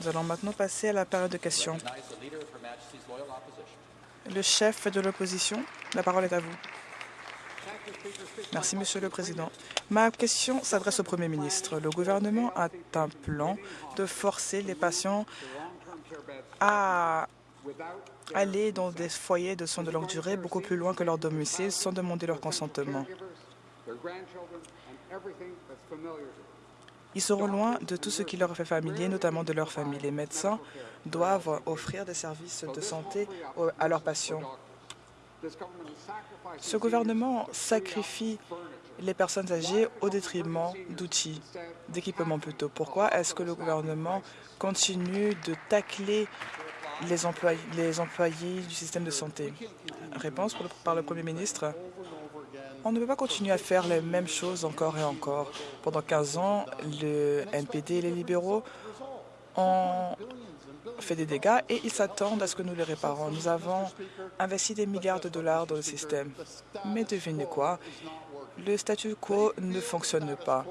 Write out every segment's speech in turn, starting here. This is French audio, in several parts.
Nous allons maintenant passer à la période de questions. Le chef de l'opposition, la parole est à vous. Merci, Monsieur le Président. Ma question s'adresse au Premier ministre. Le gouvernement a un plan de forcer les patients à aller dans des foyers de soins de longue durée beaucoup plus loin que leur domicile sans demander leur consentement. Ils seront loin de tout ce qui leur fait familier, notamment de leur famille. Les médecins doivent offrir des services de santé à leurs patients. Ce gouvernement sacrifie les personnes âgées au détriment d'outils, d'équipements plutôt. Pourquoi est-ce que le gouvernement continue de tacler les employés, les employés du système de santé? Réponse par le Premier ministre. On ne peut pas continuer à faire les mêmes choses encore et encore. Pendant 15 ans, le NPD et les libéraux ont fait des dégâts et ils s'attendent à ce que nous les réparons. Nous avons investi des milliards de dollars dans le système. Mais devinez quoi? Le statu quo ne fonctionne pas.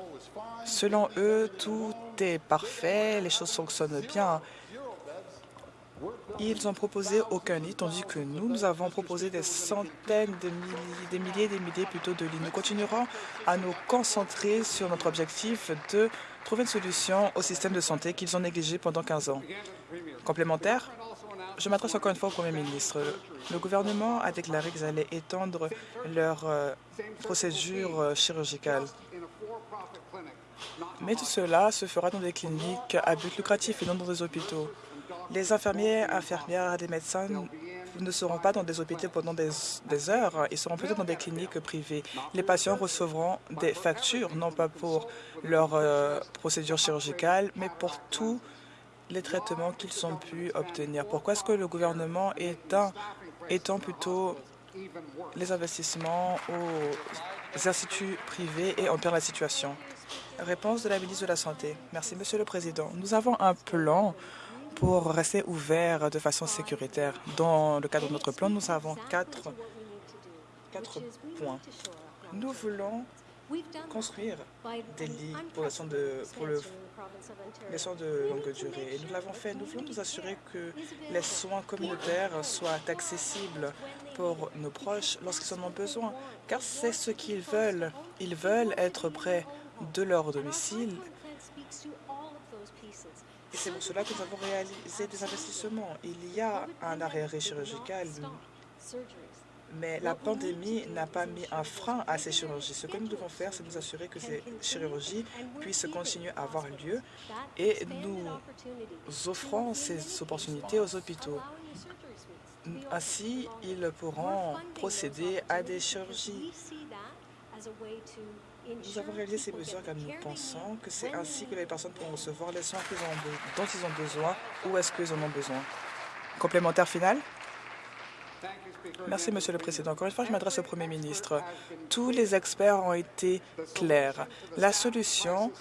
Selon eux, tout est parfait, les choses fonctionnent bien. Ils ont proposé aucun lit, tandis que nous, nous avons proposé des centaines de milliers, des milliers, des milliers plutôt de lits. Nous continuerons à nous concentrer sur notre objectif de trouver une solution au système de santé qu'ils ont négligé pendant 15 ans. Complémentaire, je m'adresse encore une fois au Premier ministre. Le gouvernement a déclaré qu'ils allaient étendre leur euh, procédure euh, chirurgicale. Mais tout cela se fera dans des cliniques à but lucratif et non dans des hôpitaux. Les infirmiers, infirmières, les médecins ne seront pas dans des hôpitaux pendant des, heures, ils seront peut-être dans des cliniques privées. Les patients recevront des factures, non pas pour leur euh, procédure chirurgicale, mais pour tous les traitements qu'ils ont pu obtenir. Pourquoi est-ce que le gouvernement étend plutôt les investissements aux instituts privés et empire la situation? Réponse de la ministre de la Santé. Merci, Monsieur le Président. Nous avons un plan pour rester ouvert de façon sécuritaire. Dans le cadre de notre plan, nous avons quatre, points. Nous voulons construire des lits pour, les soins de, les soins de longue durée. Et nous l'avons fait. Nous voulons nous assurer que les soins communautaires soient accessibles pour nos proches lorsqu'ils en ont besoin, car c'est ce qu'ils veulent. Ils veulent être près de leur domicile et c'est pour cela que nous avons réalisé des investissements. Il y a un arrêt chirurgical, mais la pandémie n'a pas mis un frein à ces chirurgies. Ce que nous devons faire, c'est nous assurer que ces chirurgies puissent continuer à avoir lieu et nous offrons ces opportunités aux hôpitaux. Ainsi, ils pourront procéder à des chirurgies nous avons réalisé ces mesures car nous pensons que c'est ainsi que les personnes pourront recevoir les soins dont ils ont besoin ou est-ce qu'ils en ont besoin. Complémentaire final? Merci, Monsieur le Président. Encore une fois, je m'adresse au Premier ministre. Tous les experts ont été clairs. La solution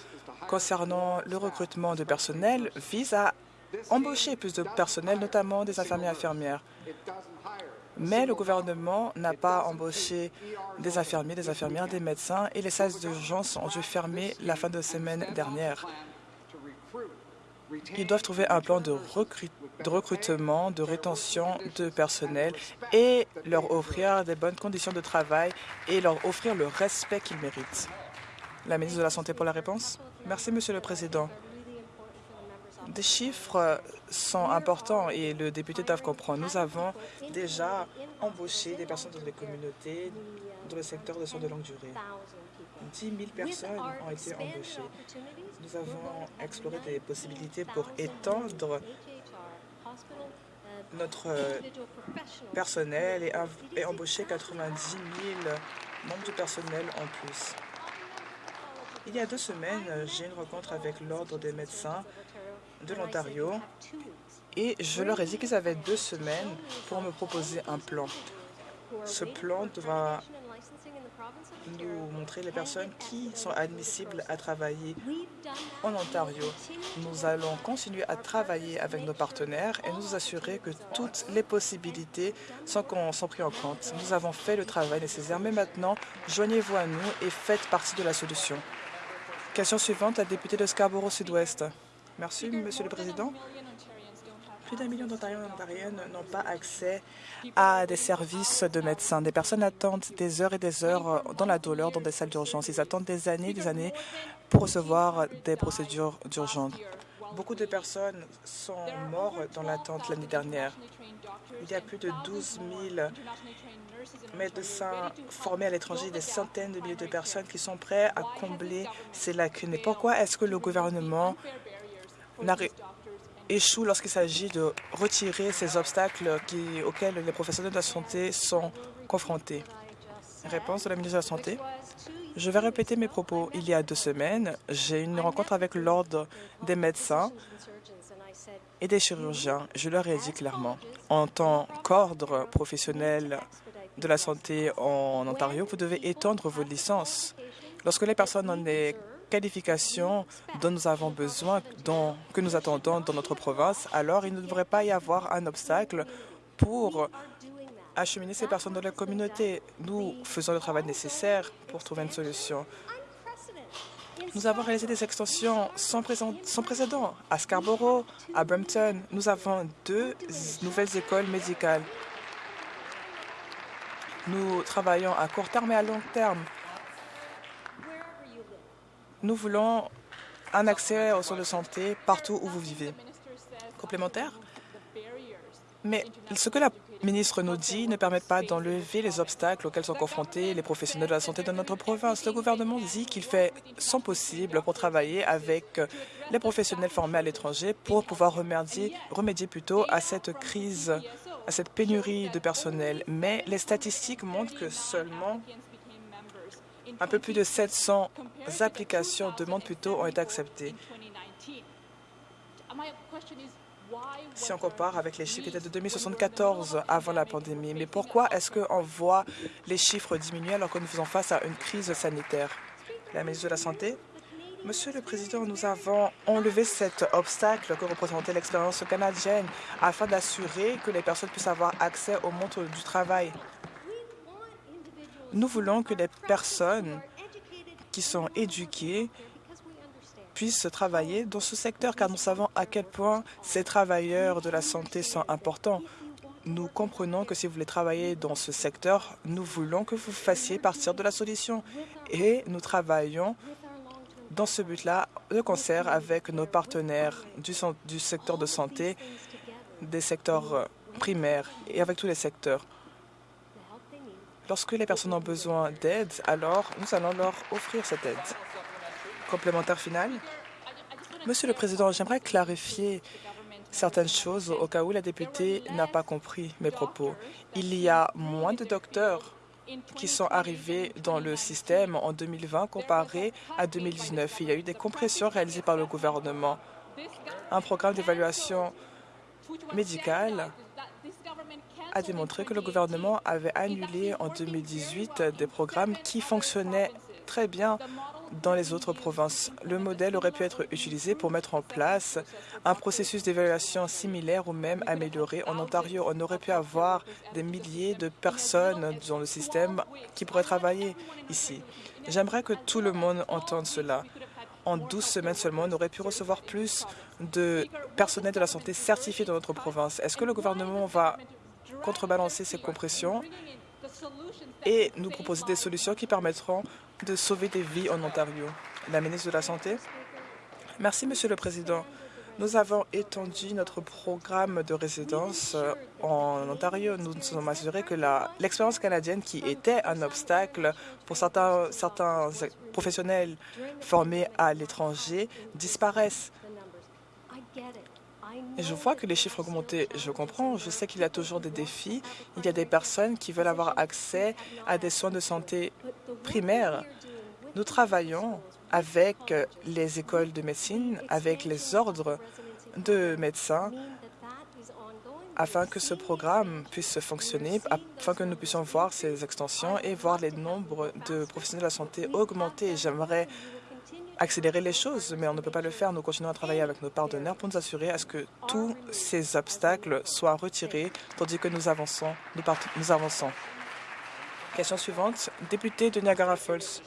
concernant le recrutement de personnel vise à embaucher plus de personnel, notamment des infirmiers et infirmières. Mais le gouvernement n'a pas embauché des infirmiers, des infirmières, des médecins et les salles d'urgence ont dû fermer la fin de semaine dernière. Ils doivent trouver un plan de, recrutement, de rétention de personnel et leur offrir des bonnes conditions de travail et leur offrir le respect qu'ils méritent. La ministre de la Santé pour la réponse. Merci, Monsieur le Président. Des chiffres sont importants et le député doit comprendre. Nous avons déjà embauché des personnes dans les communautés dans le secteur de soins de longue durée. 10 000 personnes ont été embauchées. Nous avons exploré des possibilités pour étendre notre personnel et, et embaucher 90 000 membres du personnel en plus. Il y a deux semaines, j'ai une rencontre avec l'Ordre des médecins de l'Ontario et je leur ai dit qu'ils avaient deux semaines pour me proposer un plan. Ce plan devra nous montrer les personnes qui sont admissibles à travailler en Ontario. Nous allons continuer à travailler avec nos partenaires et nous assurer que toutes les possibilités sont, prises en compte. Nous avons fait le travail nécessaire, mais maintenant, joignez-vous à nous et faites partie de la solution. Question suivante, la députée de Scarborough Sud-Ouest. Merci, Monsieur le Président. Plus d'un million d'Ontariens et Ontariennes n'ont pas accès à des services de médecins. Des personnes attendent des heures et des heures dans la douleur dans des salles d'urgence. Ils attendent des années et des années pour recevoir des procédures d'urgence. Beaucoup de personnes sont mortes dans l'attente l'année dernière. Il y a plus de 12 000 médecins formés à l'étranger, des centaines de milliers de personnes qui sont prêts à combler ces lacunes. Pourquoi est-ce que le gouvernement échoue lorsqu'il s'agit de retirer ces obstacles auxquels les professionnels de la santé sont confrontés Réponse de la ministre de la Santé. Je vais répéter mes propos. Il y a deux semaines, j'ai eu une rencontre avec l'Ordre des médecins et des chirurgiens. Je leur ai dit clairement, en tant qu'ordre professionnel de la santé en Ontario, vous devez étendre vos licences. Lorsque les personnes ont des qualifications dont nous avons besoin, que nous attendons dans notre province, alors il ne devrait pas y avoir un obstacle pour acheminer ces personnes dans la communauté. Nous faisons le travail nécessaire pour trouver une solution. Nous avons réalisé des extensions sans précédent. À Scarborough, à Brampton, nous avons deux nouvelles écoles médicales. Nous travaillons à court terme et à long terme. Nous voulons un accès aux soins de santé partout où vous vivez. Complémentaire Mais ce que la ministre nous dit ne permet pas d'enlever les obstacles auxquels sont confrontés les professionnels de la santé de notre province. Le gouvernement dit qu'il fait son possible pour travailler avec les professionnels formés à l'étranger pour pouvoir remédier, remédier plutôt à cette crise à cette pénurie de personnel, mais les statistiques montrent que seulement un peu plus de 700 applications, demandes plutôt, ont été acceptées. Si on compare avec les chiffres qui étaient de 2074 avant la pandémie, mais pourquoi est-ce qu'on voit les chiffres diminuer alors que nous faisons face à une crise sanitaire? La ministre de la Santé Monsieur le Président, nous avons enlevé cet obstacle que représentait l'expérience canadienne afin d'assurer que les personnes puissent avoir accès au monde du travail. Nous voulons que les personnes qui sont éduquées puissent travailler dans ce secteur, car nous savons à quel point ces travailleurs de la santé sont importants. Nous comprenons que si vous voulez travailler dans ce secteur, nous voulons que vous fassiez partir de la solution. Et nous travaillons dans ce but-là, de concert avec nos partenaires du, secteur de santé, des secteurs euh, primaires et avec tous les secteurs. Lorsque les personnes ont besoin d'aide, alors nous allons leur offrir cette aide. Complémentaire final. Monsieur le Président, j'aimerais clarifier certaines choses au cas où la députée n'a pas compris mes propos. Il y a moins de docteurs qui sont arrivés dans le système en 2020 comparé à 2019. Il y a eu des compressions réalisées par le gouvernement. Un programme d'évaluation médicale a démontré que le gouvernement avait annulé en 2018 des programmes qui fonctionnaient très bien dans les autres provinces. Le modèle aurait pu être utilisé pour mettre en place un processus d'évaluation similaire ou même amélioré. En Ontario, on aurait pu avoir des milliers de personnes dans le système qui pourraient travailler ici. J'aimerais que tout le monde entende cela. En 12 semaines seulement, on aurait pu recevoir plus de personnel de la santé certifié dans notre province. Est-ce que le gouvernement va contrebalancer ces compressions et nous proposer des solutions qui permettront de sauver des vies en Ontario. La ministre de la Santé. Merci, Monsieur le Président. Nous avons étendu notre programme de résidence euh, en Ontario. Nous nous sommes assurés que l'expérience canadienne, qui était un obstacle pour certains, certains professionnels formés à l'étranger, disparaisse. Je vois que les chiffres augmenté. Je comprends. Je sais qu'il y a toujours des défis. Il y a des personnes qui veulent avoir accès à des soins de santé primaires. Nous travaillons avec les écoles de médecine, avec les ordres de médecins, afin que ce programme puisse fonctionner, afin que nous puissions voir ces extensions et voir les nombres de professionnels de la santé augmenter. J'aimerais accélérer les choses, mais on ne peut pas le faire. Nous continuons à travailler avec nos partenaires pour nous assurer à ce que tous ces obstacles soient retirés, tandis que nous avançons. Nous, avançons. Question suivante. Député de Niagara Falls.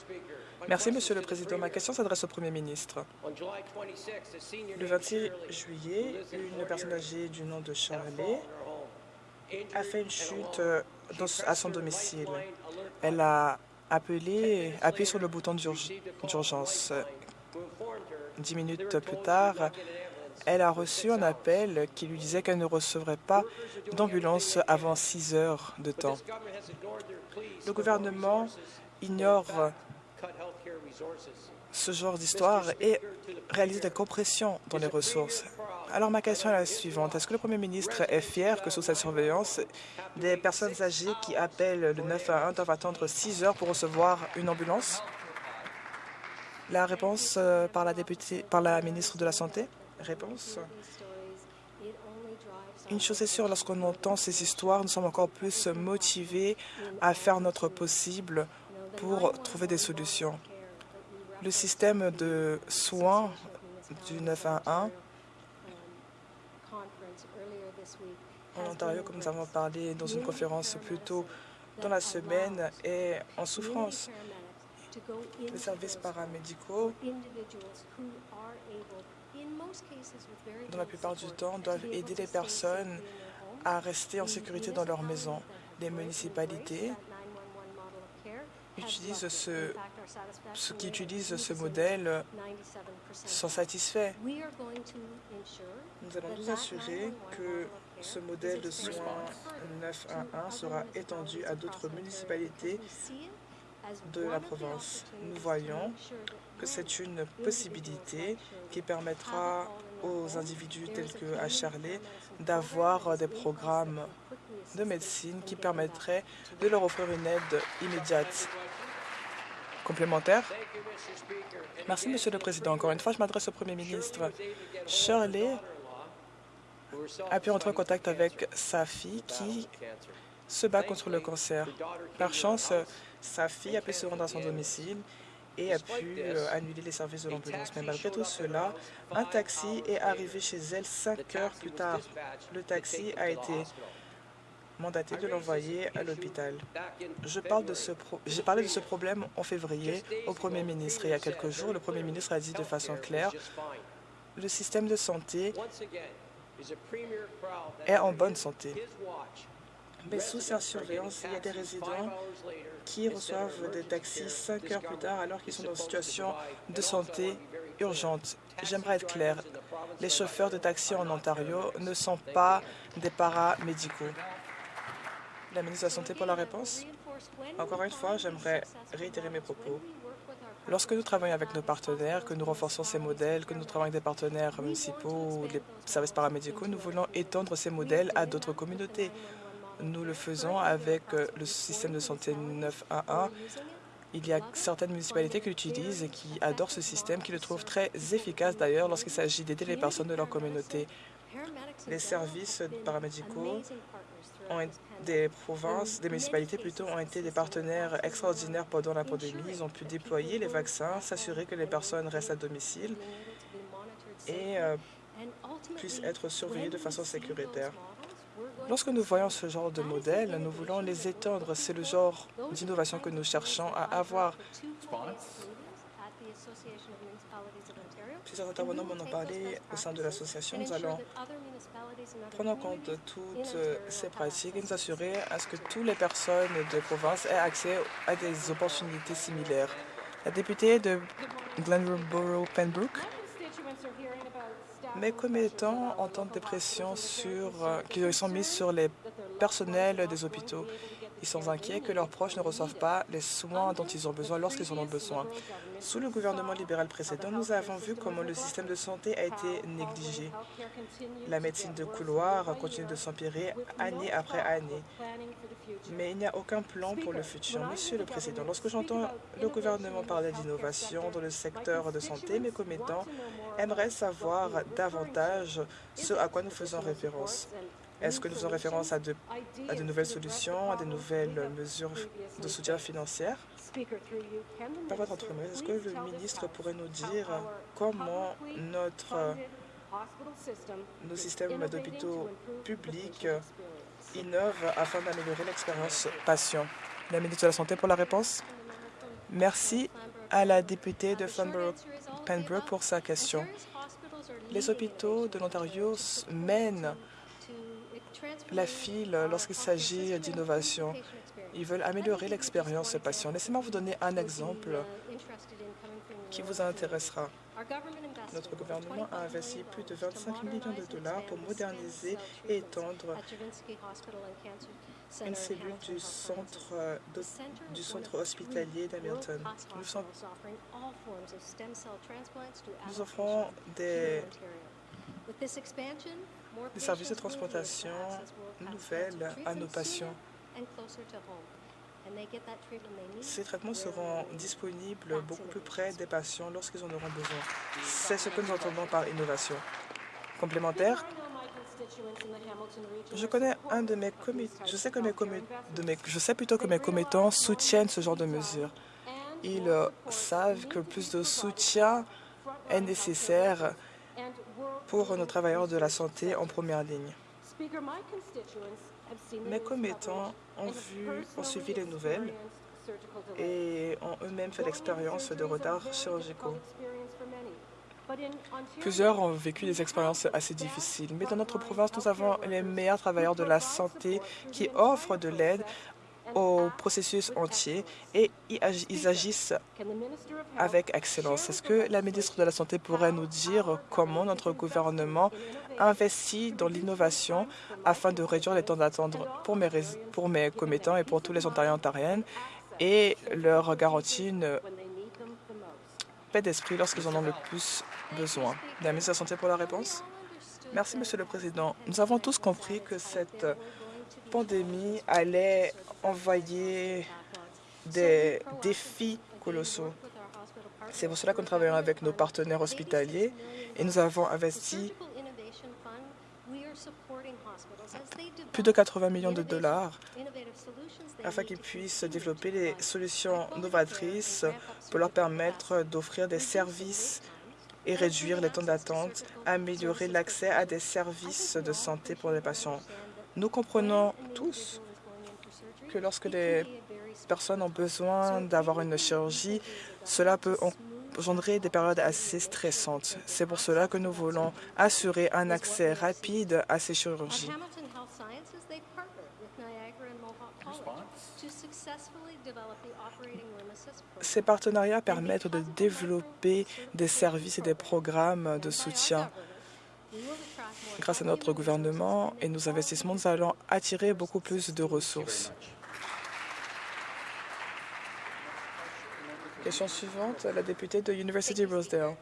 Merci, Monsieur le Président. Ma question s'adresse au Premier ministre. Le 26 juillet, une personne âgée du nom de Charlie a fait une chute à son domicile. Elle a appelé, appuyé sur le bouton d'urgence. Dix minutes plus tard, elle a reçu un appel qui lui disait qu'elle ne recevrait pas d'ambulance avant six heures de temps. Le gouvernement ignore ce genre d'histoire et réalise des compressions dans les ressources. Alors ma question est la suivante. Est-ce que le Premier ministre est fier que sous sa surveillance, des personnes âgées qui appellent le 911 doivent attendre 6 heures pour recevoir une ambulance? La réponse euh, par la, députée, par la ministre de la Santé Réponse une chose est sûre, lorsqu'on entend ces histoires, nous sommes encore plus motivés à faire notre possible pour trouver des solutions. Le système de soins du 911 en Ontario, comme nous avons parlé dans une conférence plus tôt dans la semaine, est en souffrance. Les services paramédicaux, dans la plupart du temps, doivent aider les personnes à rester en sécurité dans leur maison. Les municipalités utilisent ce, ceux qui utilisent ce modèle sont satisfaits. Nous allons nous assurer que ce modèle de soins 911 sera étendu à d'autres municipalités de la province. Nous voyons que c'est une possibilité qui permettra aux individus tels que à Charlie d'avoir des programmes de médecine qui permettraient de leur offrir une aide immédiate. Complémentaire Merci, Monsieur le Président. Encore une fois, je m'adresse au Premier ministre. Shirley a pu entrer en contact avec sa fille qui se bat contre le cancer. Par chance, sa fille a pu se rendre à son domicile et a pu euh, annuler les services de l'ambulance. Mais malgré tout cela, un taxi est arrivé chez elle cinq heures plus tard. Le taxi a été mandaté de l'envoyer à l'hôpital. J'ai parlé de ce problème en février au Premier ministre. il y a quelques jours, le Premier ministre a dit de façon claire le système de santé est en bonne santé. Mais sous sa surveillance, il y a des résidents qui reçoivent des taxis cinq heures plus tard alors qu'ils sont dans une situation de santé urgente. J'aimerais être clair, les chauffeurs de taxi en Ontario ne sont pas des paramédicaux. La ministre de la Santé pour la réponse? Encore une fois, j'aimerais réitérer mes propos. Lorsque nous travaillons avec nos partenaires, que nous renforçons ces modèles, que nous travaillons avec des partenaires municipaux ou des services paramédicaux, nous voulons étendre ces modèles à d'autres communautés. Nous le faisons avec euh, le système de santé 911. Il y a certaines municipalités qui l'utilisent et qui adorent ce système, qui le trouvent très efficace d'ailleurs lorsqu'il s'agit d'aider les personnes de leur communauté. Les services paramédicaux des provinces, des municipalités plutôt, ont été des partenaires extraordinaires pendant la pandémie. Ils ont pu déployer les vaccins, s'assurer que les personnes restent à domicile et euh, puissent être surveillées de façon sécuritaire. Lorsque nous voyons ce genre de modèle, nous voulons les étendre. C'est le genre d'innovation que nous cherchons à avoir. Plusieurs intervenants m'en ont parlé au sein de l'association. Nous allons prendre en compte toutes ces pratiques et nous assurer à ce que toutes les personnes de province aient accès à des opportunités similaires. La députée de Glenborough-Pembroke mes commettants entendent des pressions sur, euh, qui sont mises sur les personnels des hôpitaux? Ils sont inquiets que leurs proches ne reçoivent pas les soins dont ils ont besoin lorsqu'ils en ont besoin. Sous le gouvernement libéral précédent, nous avons vu comment le système de santé a été négligé. La médecine de couloir continue de s'empirer année après année. Mais il n'y a aucun plan pour le futur. Monsieur le Président, lorsque j'entends le gouvernement parler d'innovation dans le secteur de santé, mes commettants aimeraient savoir davantage ce à quoi nous faisons référence. Est-ce que nous faisons référence à de, à de nouvelles solutions, à de nouvelles mesures de soutien financier Par votre entreprise, est-ce que le ministre pourrait nous dire comment notre, nos systèmes d'hôpitaux publics innovent afin d'améliorer l'expérience patient La ministre de la Santé pour la réponse. Merci. à la députée de Pembroke pour sa question. Les hôpitaux de l'Ontario mènent la file lorsqu'il s'agit d'innovation. Ils veulent améliorer l'expérience des patients. Laissez-moi vous donner un exemple qui vous intéressera. Notre gouvernement a investi plus de 25 millions de dollars pour moderniser et étendre une cellule du centre, du centre hospitalier d'Hamilton. Nous, nous offrons des, des services de transplantation nouvelles à nos patients. Ces traitements seront disponibles beaucoup plus près des patients lorsqu'ils en auront besoin. C'est ce que nous entendons par innovation. Complémentaire, je connais un de mes je sais que mes, de mes je sais plutôt que mes commettants soutiennent ce genre de mesures. Ils euh, savent que plus de soutien est nécessaire pour nos travailleurs de la santé en première ligne. Mes commettants ont, vu, ont suivi les nouvelles et ont eux-mêmes fait l'expérience de retards chirurgicaux. Plusieurs ont vécu des expériences assez difficiles, mais dans notre province, nous avons les meilleurs travailleurs de la santé qui offrent de l'aide au processus entier et ils agissent avec excellence. Est-ce que la ministre de la Santé pourrait nous dire comment notre gouvernement investit dans l'innovation afin de réduire les temps d'attente pour mes, pour mes commettants et pour tous les Ontariens ontariennes et leur garantit une paix d'esprit lorsqu'ils en ont le plus besoin. La ministre de la Santé pour la réponse. Merci, Monsieur le Président. Nous avons tous compris que cette pandémie allait envoyer des défis colossaux. C'est pour cela que nous travaillons avec nos partenaires hospitaliers et nous avons investi plus de 80 millions de dollars afin qu'ils puissent développer des solutions novatrices pour leur permettre d'offrir des services et réduire les temps d'attente, améliorer l'accès à des services de santé pour les patients. Nous comprenons tous que lorsque les personnes ont besoin d'avoir une chirurgie, cela peut engendrer des périodes assez stressantes. C'est pour cela que nous voulons assurer un accès rapide à ces chirurgies. Ces partenariats permettent de développer des services et des programmes de soutien grâce à notre gouvernement et nos investissements, nous allons attirer beaucoup plus de ressources. Question suivante, la députée de University Rosedale.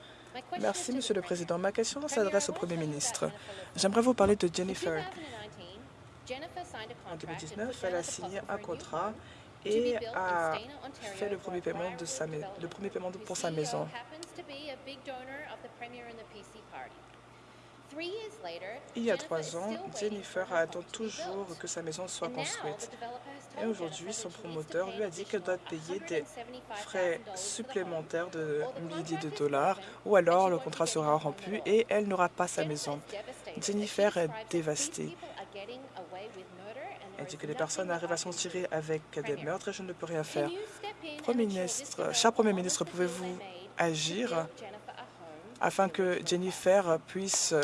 Merci, Monsieur le Président. Ma question s'adresse au Premier ministre. J'aimerais vous parler de Jennifer. En 2019, elle a signé un contrat et a fait le premier paiement, de sa, le premier paiement pour sa maison. Il y a trois ans, Jennifer attend toujours que sa maison soit construite. Et aujourd'hui, son promoteur lui a dit qu'elle doit payer des frais supplémentaires de milliers de dollars ou alors le contrat sera rompu et elle n'aura pas sa maison. Jennifer est dévastée. Elle dit que les personnes arrivent à s'en tirer avec des meurtres et je ne peux rien faire. Premier ministre, cher Premier ministre, pouvez-vous agir afin que Jennifer puisse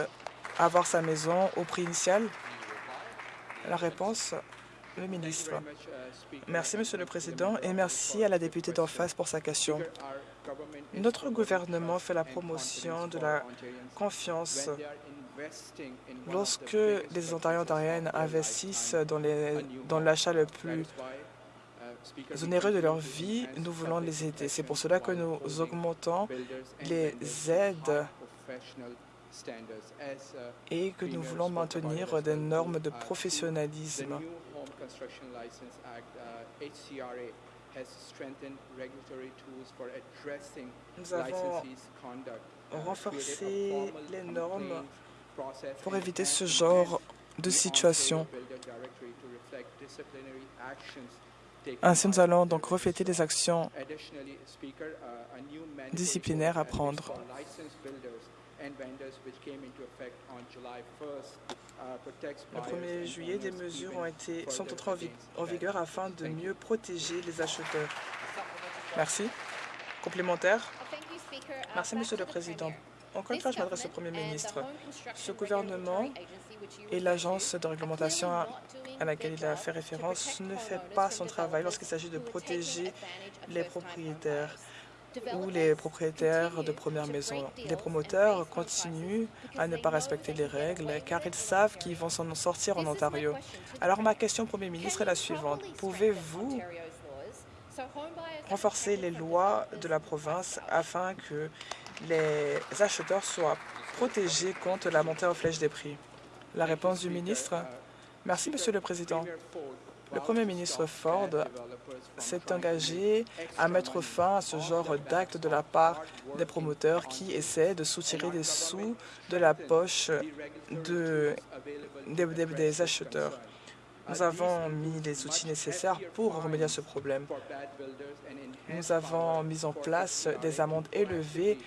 avoir sa maison au prix initial? La réponse, le ministre. Merci, Monsieur le Président, et merci à la députée d'en face pour sa question. Notre gouvernement fait la promotion de la confiance lorsque les Ontariens et Ontariennes investissent dans l'achat le plus onéreux de leur vie, nous voulons les aider. C'est pour cela que nous augmentons les aides et que nous voulons maintenir des normes de professionnalisme. Nous avons renforcé les normes pour éviter ce genre de situation. Ainsi, nous allons donc refléter les actions disciplinaires à prendre. Le 1er juillet, des mesures ont été, sont entrées en, vigueur afin de mieux protéger les acheteurs. Merci. Complémentaire. Merci, Monsieur le Président. Encore une fois, je m'adresse au Premier ministre. Ce gouvernement et l'agence de réglementation à laquelle il a fait référence ne fait pas son travail lorsqu'il s'agit de protéger les propriétaires ou les propriétaires de première maison. Les promoteurs continuent à ne pas respecter les règles car ils savent qu'ils vont s'en sortir en Ontario. Alors ma question, Premier ministre, est la suivante. Pouvez-vous renforcer les lois de la province afin que les acheteurs soient protégés contre la montée en flèche des prix? La réponse du ministre? Merci, Monsieur le Président. Le Premier ministre Ford s'est engagé à mettre fin à ce genre d'acte de la part des promoteurs qui essaient de soutirer des sous de la poche de, des, des acheteurs. Nous avons mis les outils nécessaires pour remédier à ce problème. Nous avons mis en place des amendes élevées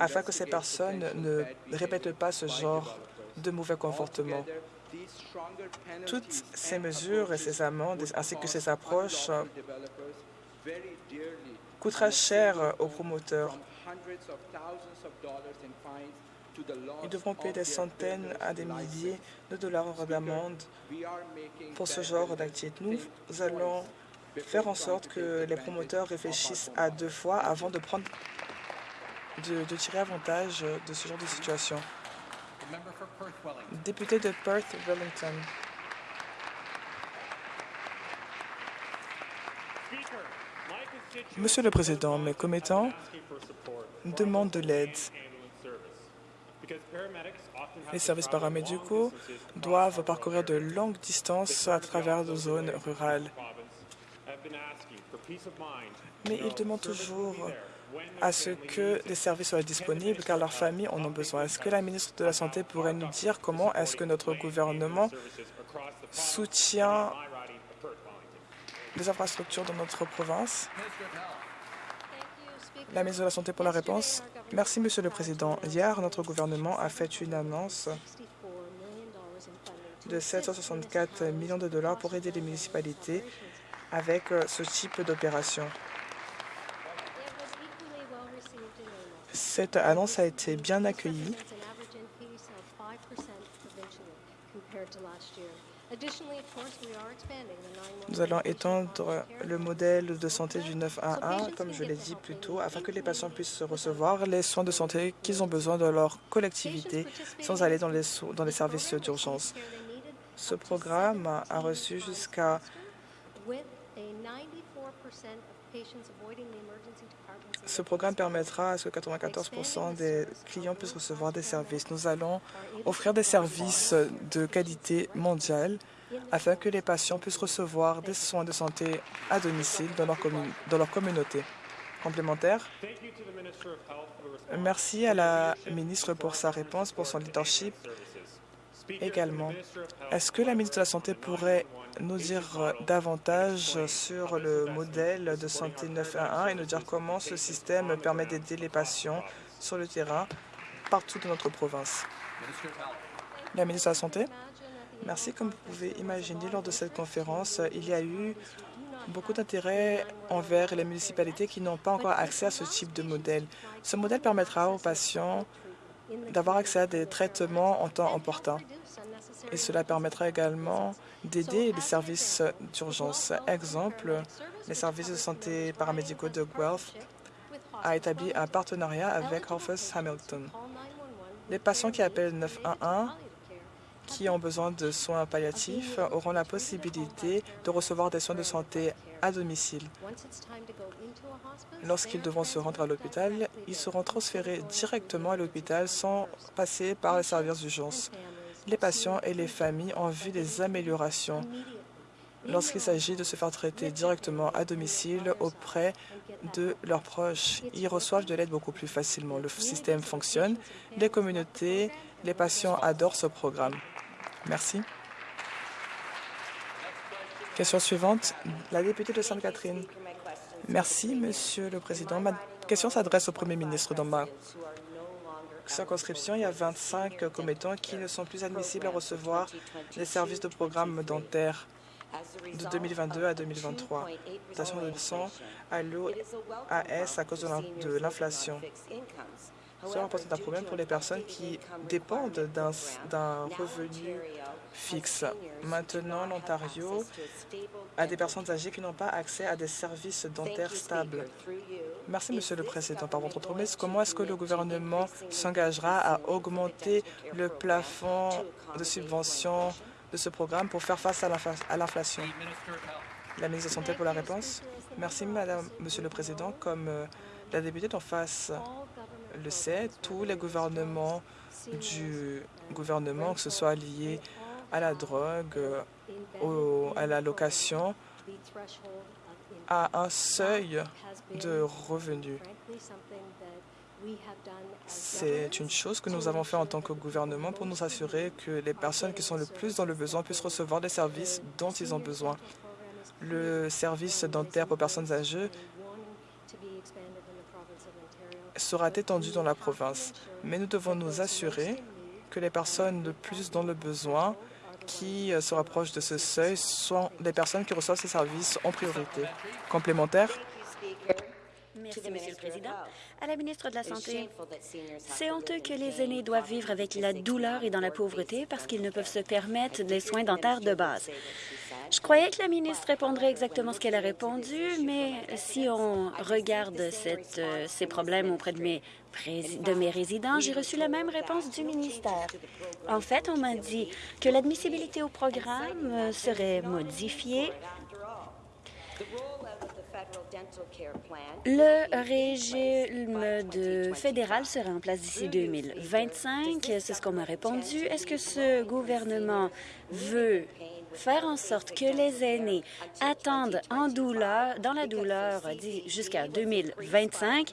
afin que ces personnes ne répètent pas ce genre de mauvais comportement. Toutes ces mesures et ces amendes, ainsi que ces approches, coûtera cher aux promoteurs. Ils devront payer des centaines à des milliers de dollars d'amende pour ce genre d'activité. Nous allons faire en sorte que les promoteurs réfléchissent à deux fois avant de prendre de, de tirer avantage de ce genre de situation. Député de Perth-Wellington. Monsieur le Président, mes commettants demandent de l'aide. Les services paramédicaux doivent parcourir de longues distances à travers des zones rurales. Mais ils demandent toujours à ce que les services soient disponibles car leurs familles en ont besoin. Est-ce que la ministre de la Santé pourrait nous dire comment est-ce que notre gouvernement soutient les infrastructures dans notre province? La ministre de la Santé pour la réponse. Merci, Monsieur le Président. Hier, notre gouvernement a fait une annonce de 764 millions de dollars pour aider les municipalités avec euh, ce type d'opération. Cette annonce a été bien accueillie. Nous allons étendre le modèle de santé du 911, comme je l'ai dit plus tôt, afin que les patients puissent recevoir les soins de santé qu'ils ont besoin dans leur collectivité sans aller dans les, dans les services d'urgence. Ce programme a reçu jusqu'à ce programme permettra à ce que 94% des clients puissent recevoir des services. Nous allons offrir des services de qualité mondiale afin que les patients puissent recevoir des soins de santé à domicile dans leur, communauté. Complémentaire Merci à la ministre pour sa réponse, pour son leadership également. Est-ce que la ministre de la Santé pourrait nous dire davantage sur le modèle de santé 911 et nous dire comment ce système permet d'aider les patients sur le terrain partout dans notre province? La ministre de la Santé? Merci. Comme vous pouvez imaginer, lors de cette conférence, il y a eu beaucoup d'intérêt envers les municipalités qui n'ont pas encore accès à ce type de modèle. Ce modèle permettra aux patients d'avoir accès à des traitements en temps important. Et cela permettra également d'aider les services d'urgence. Exemple, les services de santé paramédicaux de Guelph a établi un partenariat avec Rufus Hamilton. Les patients qui appellent 911 qui ont besoin de soins palliatifs auront la possibilité de recevoir des soins de santé Lorsqu'ils devront se rendre à l'hôpital, ils seront transférés directement à l'hôpital sans passer par les services d'urgence. Les patients et les familles ont vu des améliorations lorsqu'il s'agit de se faire traiter directement à domicile auprès de leurs proches. Ils reçoivent de l'aide beaucoup plus facilement. Le système fonctionne. Les communautés, les patients adorent ce programme. Merci. Question suivante, la députée de Sainte-Catherine. Merci, Monsieur le Président. Ma question s'adresse au Premier ministre. Dans ma circonscription, il y a 25 commettants qui ne sont plus admissibles à recevoir les services de programme dentaire de 2022 à 2023. Station de à l'OAS à cause de l'inflation. Cela représente un problème pour les personnes qui dépendent d'un revenu fixe. Maintenant, l'Ontario a des personnes âgées qui n'ont pas accès à des services dentaires stables. Merci, Monsieur le Président. Par votre promesse, comment est-ce que le gouvernement s'engagera à augmenter le plafond de subvention de ce programme pour faire face à l'inflation? La ministre de Santé pour la réponse. Merci, Madame, Monsieur le Président. Comme euh, la députée d'en face le sait, tous les gouvernements du gouvernement, que ce soit lié à la drogue, à la location, à un seuil de revenus. C'est une chose que nous avons fait en tant que gouvernement pour nous assurer que les personnes qui sont le plus dans le besoin puissent recevoir les services dont ils ont besoin. Le service dentaire pour personnes âgées sera étendu dans la province, mais nous devons nous assurer que les personnes le plus dans le besoin qui euh, se rapprochent de ce seuil sont les personnes qui reçoivent ces services en priorité. Complémentaire Merci, Monsieur le Président. À la ministre de la Santé, c'est honteux que les aînés doivent vivre avec la douleur et dans la pauvreté parce qu'ils ne peuvent se permettre des soins dentaires de base. Je croyais que la ministre répondrait exactement ce qu'elle a répondu, mais si on regarde cette, euh, ces problèmes auprès de mes, de mes résidents, j'ai reçu la même réponse du ministère. En fait, on m'a dit que l'admissibilité au programme serait modifiée le régime de fédéral sera en place d'ici 2025. C'est ce qu'on m'a répondu. Est-ce que ce gouvernement veut faire en sorte que les aînés attendent en douleur, dans la douleur jusqu'à 2025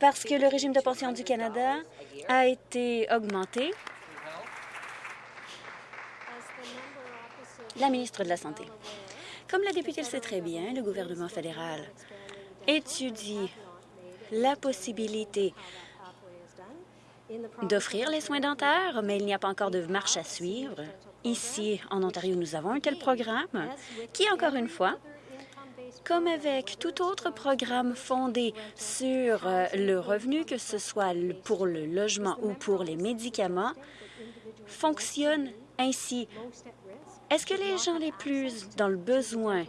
parce que le régime de pension du Canada a été augmenté? La ministre de la Santé. Comme la députée le sait très bien, le gouvernement fédéral étudie la possibilité d'offrir les soins dentaires, mais il n'y a pas encore de marche à suivre. Ici, en Ontario, nous avons un tel programme qui, encore une fois, comme avec tout autre programme fondé sur euh, le revenu, que ce soit pour le logement ou pour les médicaments, fonctionne ainsi. Est-ce que les gens les plus dans le besoin,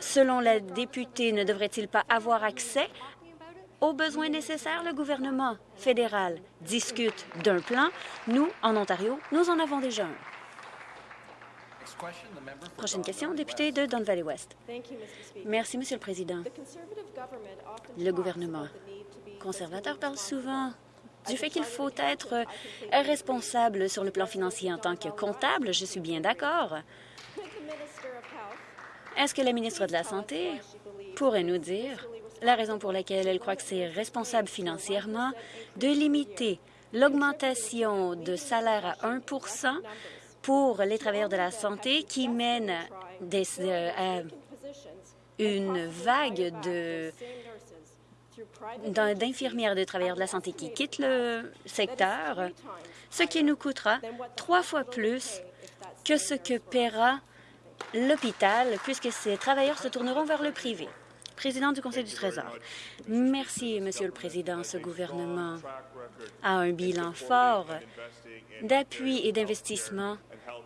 selon la députée, ne devraient-ils pas avoir accès aux besoins nécessaires? Le gouvernement fédéral discute d'un plan. Nous, en Ontario, nous en avons déjà un. Prochaine question, député de Don Valley West. Merci, Monsieur le Président. Le gouvernement conservateur parle souvent du fait qu'il faut être euh, responsable sur le plan financier en tant que comptable. Je suis bien d'accord. Est-ce que la ministre de la Santé pourrait nous dire la raison pour laquelle elle croit que c'est responsable financièrement de limiter l'augmentation de salaire à 1% pour les travailleurs de la santé qui mène euh, à une vague de d'infirmières et de travailleurs de la santé qui quittent le secteur, ce qui nous coûtera trois fois plus que ce que paiera l'hôpital, puisque ces travailleurs se tourneront vers le privé. Président du Conseil du Trésor. Merci, Monsieur le Président. Ce gouvernement a un bilan fort d'appui et d'investissement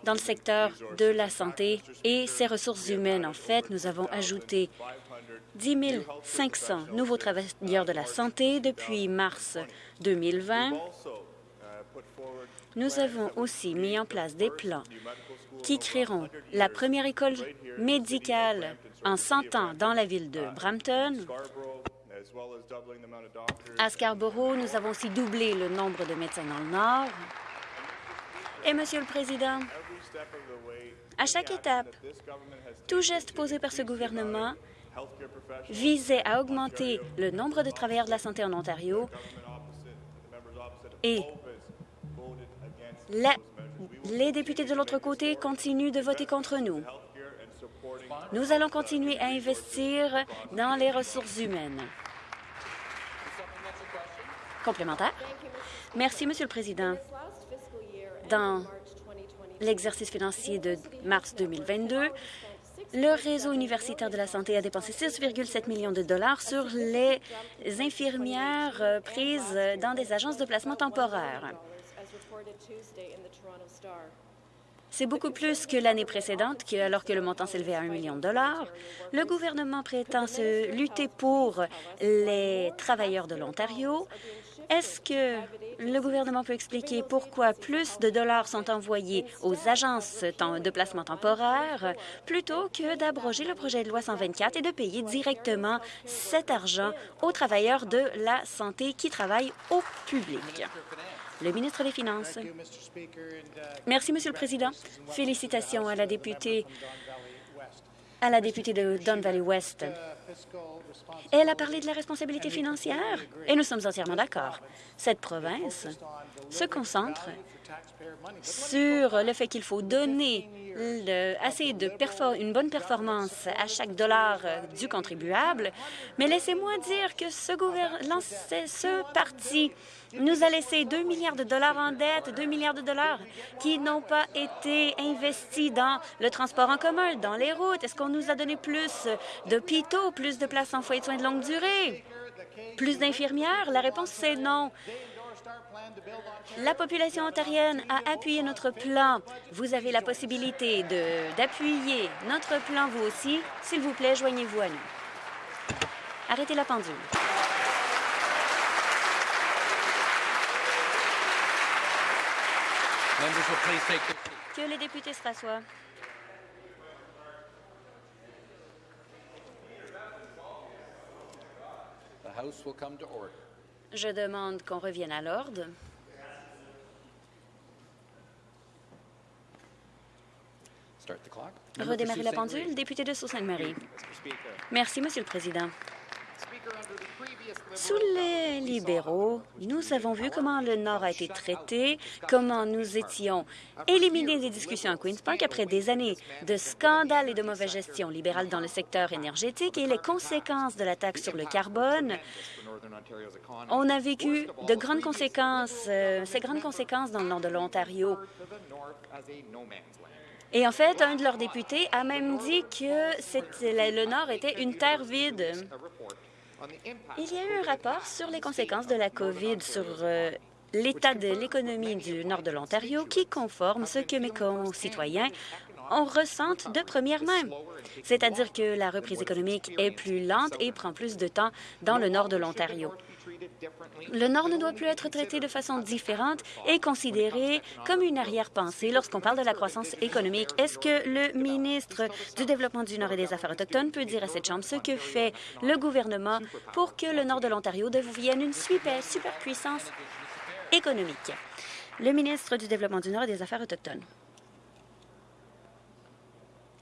dans le secteur de la santé et ses ressources humaines. En fait, nous avons ajouté 10 500 nouveaux travailleurs de la santé depuis mars 2020. Nous avons aussi mis en place des plans qui créeront la première école médicale en 100 ans dans la ville de Brampton. À Scarborough, nous avons aussi doublé le nombre de médecins dans le Nord. Et, Monsieur le Président, à chaque étape, tout geste posé par ce gouvernement visait à augmenter le nombre de travailleurs de la santé en Ontario et les députés de l'autre côté continuent de voter contre nous. Nous allons continuer à investir dans les ressources humaines. Complémentaire. Merci, Monsieur le Président. Dans l'exercice financier de mars 2022, le réseau universitaire de la santé a dépensé 6,7 millions de dollars sur les infirmières euh, prises dans des agences de placement temporaire. C'est beaucoup plus que l'année précédente, alors que le montant s'élevait à 1 million de dollars. Le gouvernement prétend se lutter pour les travailleurs de l'Ontario. Est-ce que le gouvernement peut expliquer pourquoi plus de dollars sont envoyés aux agences de placement temporaire plutôt que d'abroger le projet de loi 124 et de payer directement cet argent aux travailleurs de la santé qui travaillent au public? Le ministre des Finances. Merci, Monsieur le Président. Félicitations à la députée à la députée de Don Valley West. Elle a parlé de la responsabilité financière et nous sommes entièrement d'accord. Cette province se concentre sur le fait qu'il faut donner assez de une bonne performance à chaque dollar euh, du contribuable, mais laissez-moi dire que ce, ce parti nous a laissé 2 milliards de dollars en dette, 2 milliards de dollars qui n'ont pas été investis dans le transport en commun, dans les routes. Est-ce qu'on nous a donné plus d'hôpitaux, plus de places en foyer de soins de longue durée, plus d'infirmières? La réponse, c'est non. La population ontarienne a appuyé notre plan. Vous avez la possibilité d'appuyer notre plan, vous aussi. S'il vous plaît, joignez-vous à nous. Arrêtez la pendule. Que les députés se rassoient. Je demande qu'on revienne à l'ordre. Redémarrer la pendule. Député de Sault-Sainte-Marie. Merci, Monsieur le Président. Sous les libéraux, nous avons vu comment le Nord a été traité, comment nous étions éliminés des discussions à Queen's Park après des années de scandales et de mauvaise gestion libérale dans le secteur énergétique et les conséquences de la taxe sur le carbone. On a vécu de grandes conséquences, euh, ces grandes conséquences dans le nord de l'Ontario. Et en fait, un de leurs députés a même dit que le Nord était une terre vide. Il y a eu un rapport sur les conséquences de la COVID sur euh, l'état de l'économie du nord de l'Ontario qui conforme ce que mes concitoyens on ressentent de première main. C'est-à-dire que la reprise économique est plus lente et prend plus de temps dans le nord de l'Ontario. Le Nord ne doit plus être traité de façon différente et considéré comme une arrière-pensée lorsqu'on parle de la croissance économique. Est-ce que le ministre du Développement du Nord et des Affaires autochtones peut dire à cette Chambre ce que fait le gouvernement pour que le Nord de l'Ontario devienne une super, superpuissance économique? Le ministre du Développement du Nord et des Affaires autochtones.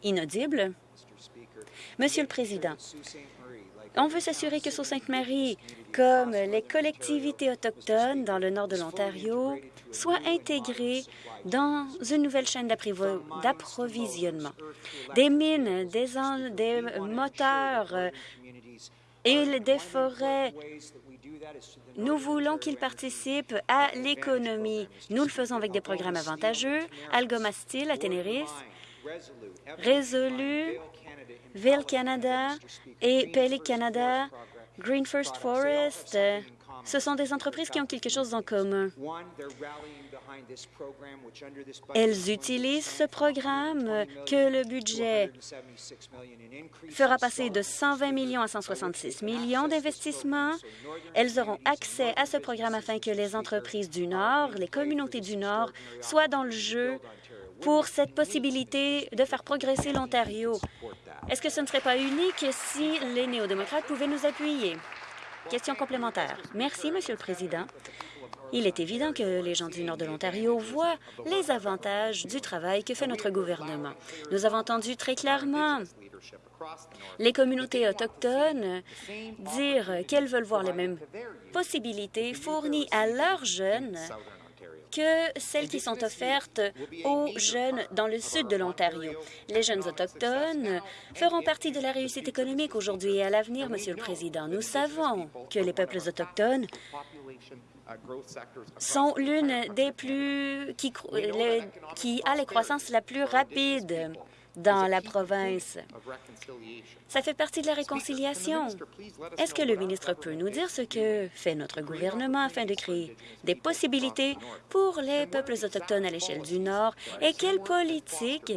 Inaudible. Monsieur le Président, on veut s'assurer que Sault-Sainte-Marie, comme les collectivités autochtones dans le nord de l'Ontario, soient intégrées dans une nouvelle chaîne d'approvisionnement. Des mines, des, moteurs euh, et des forêts nous voulons qu'ils participent à l'économie. Nous le faisons avec des programmes avantageux, Algoma Steel à Tenerife, Résolu, Ville Canada et Pele Canada, Green First Forest, ce sont des entreprises qui ont quelque chose en commun. Elles utilisent ce programme que le budget fera passer de 120 millions à 166 millions d'investissements. Elles auront accès à ce programme afin que les entreprises du Nord, les communautés du Nord, soient dans le jeu pour cette possibilité de faire progresser l'Ontario. Est-ce que ce ne serait pas unique si les néo-démocrates pouvaient nous appuyer? Question complémentaire. Merci, Monsieur le Président. Il est évident que les gens du nord de l'Ontario voient les avantages du travail que fait notre gouvernement. Nous avons entendu très clairement les communautés autochtones dire qu'elles veulent voir les mêmes possibilités fournies à leurs jeunes que celles qui sont offertes aux jeunes dans le sud de l'Ontario. Les jeunes autochtones feront partie de la réussite économique aujourd'hui et à l'avenir, Monsieur le Président. Nous savons que les peuples autochtones sont l'une des plus qui, qui a les croissances la plus rapide dans la province. Ça fait partie de la réconciliation. Est-ce que le ministre peut nous dire ce que fait notre gouvernement afin de créer des possibilités pour les peuples autochtones à l'échelle du Nord et quelle politique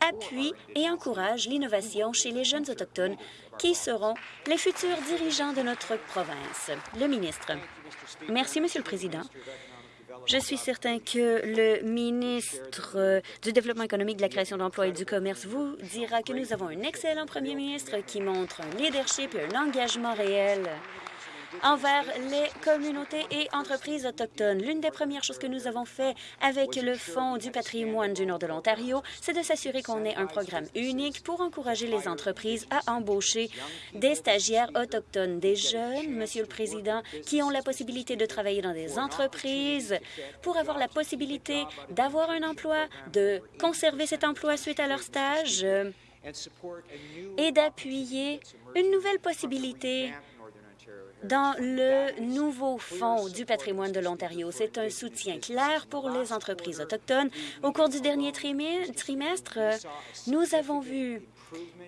appuie et encourage l'innovation chez les jeunes autochtones qui seront les futurs dirigeants de notre province? Le ministre. Merci, Monsieur le Président. Je suis certain que le ministre euh, du Développement économique, de la création d'emplois et du commerce vous dira que nous avons un excellent premier ministre qui montre un leadership et un engagement réel envers les communautés et entreprises autochtones. L'une des premières choses que nous avons fait avec le Fonds du patrimoine du nord de l'Ontario, c'est de s'assurer qu'on ait un programme unique pour encourager les entreprises à embaucher des stagiaires autochtones, des jeunes, Monsieur le Président, qui ont la possibilité de travailler dans des entreprises pour avoir la possibilité d'avoir un emploi, de conserver cet emploi suite à leur stage et d'appuyer une nouvelle possibilité dans le nouveau Fonds du patrimoine de l'Ontario. C'est un soutien clair pour les entreprises autochtones. Au cours du dernier trimestre, nous avons vu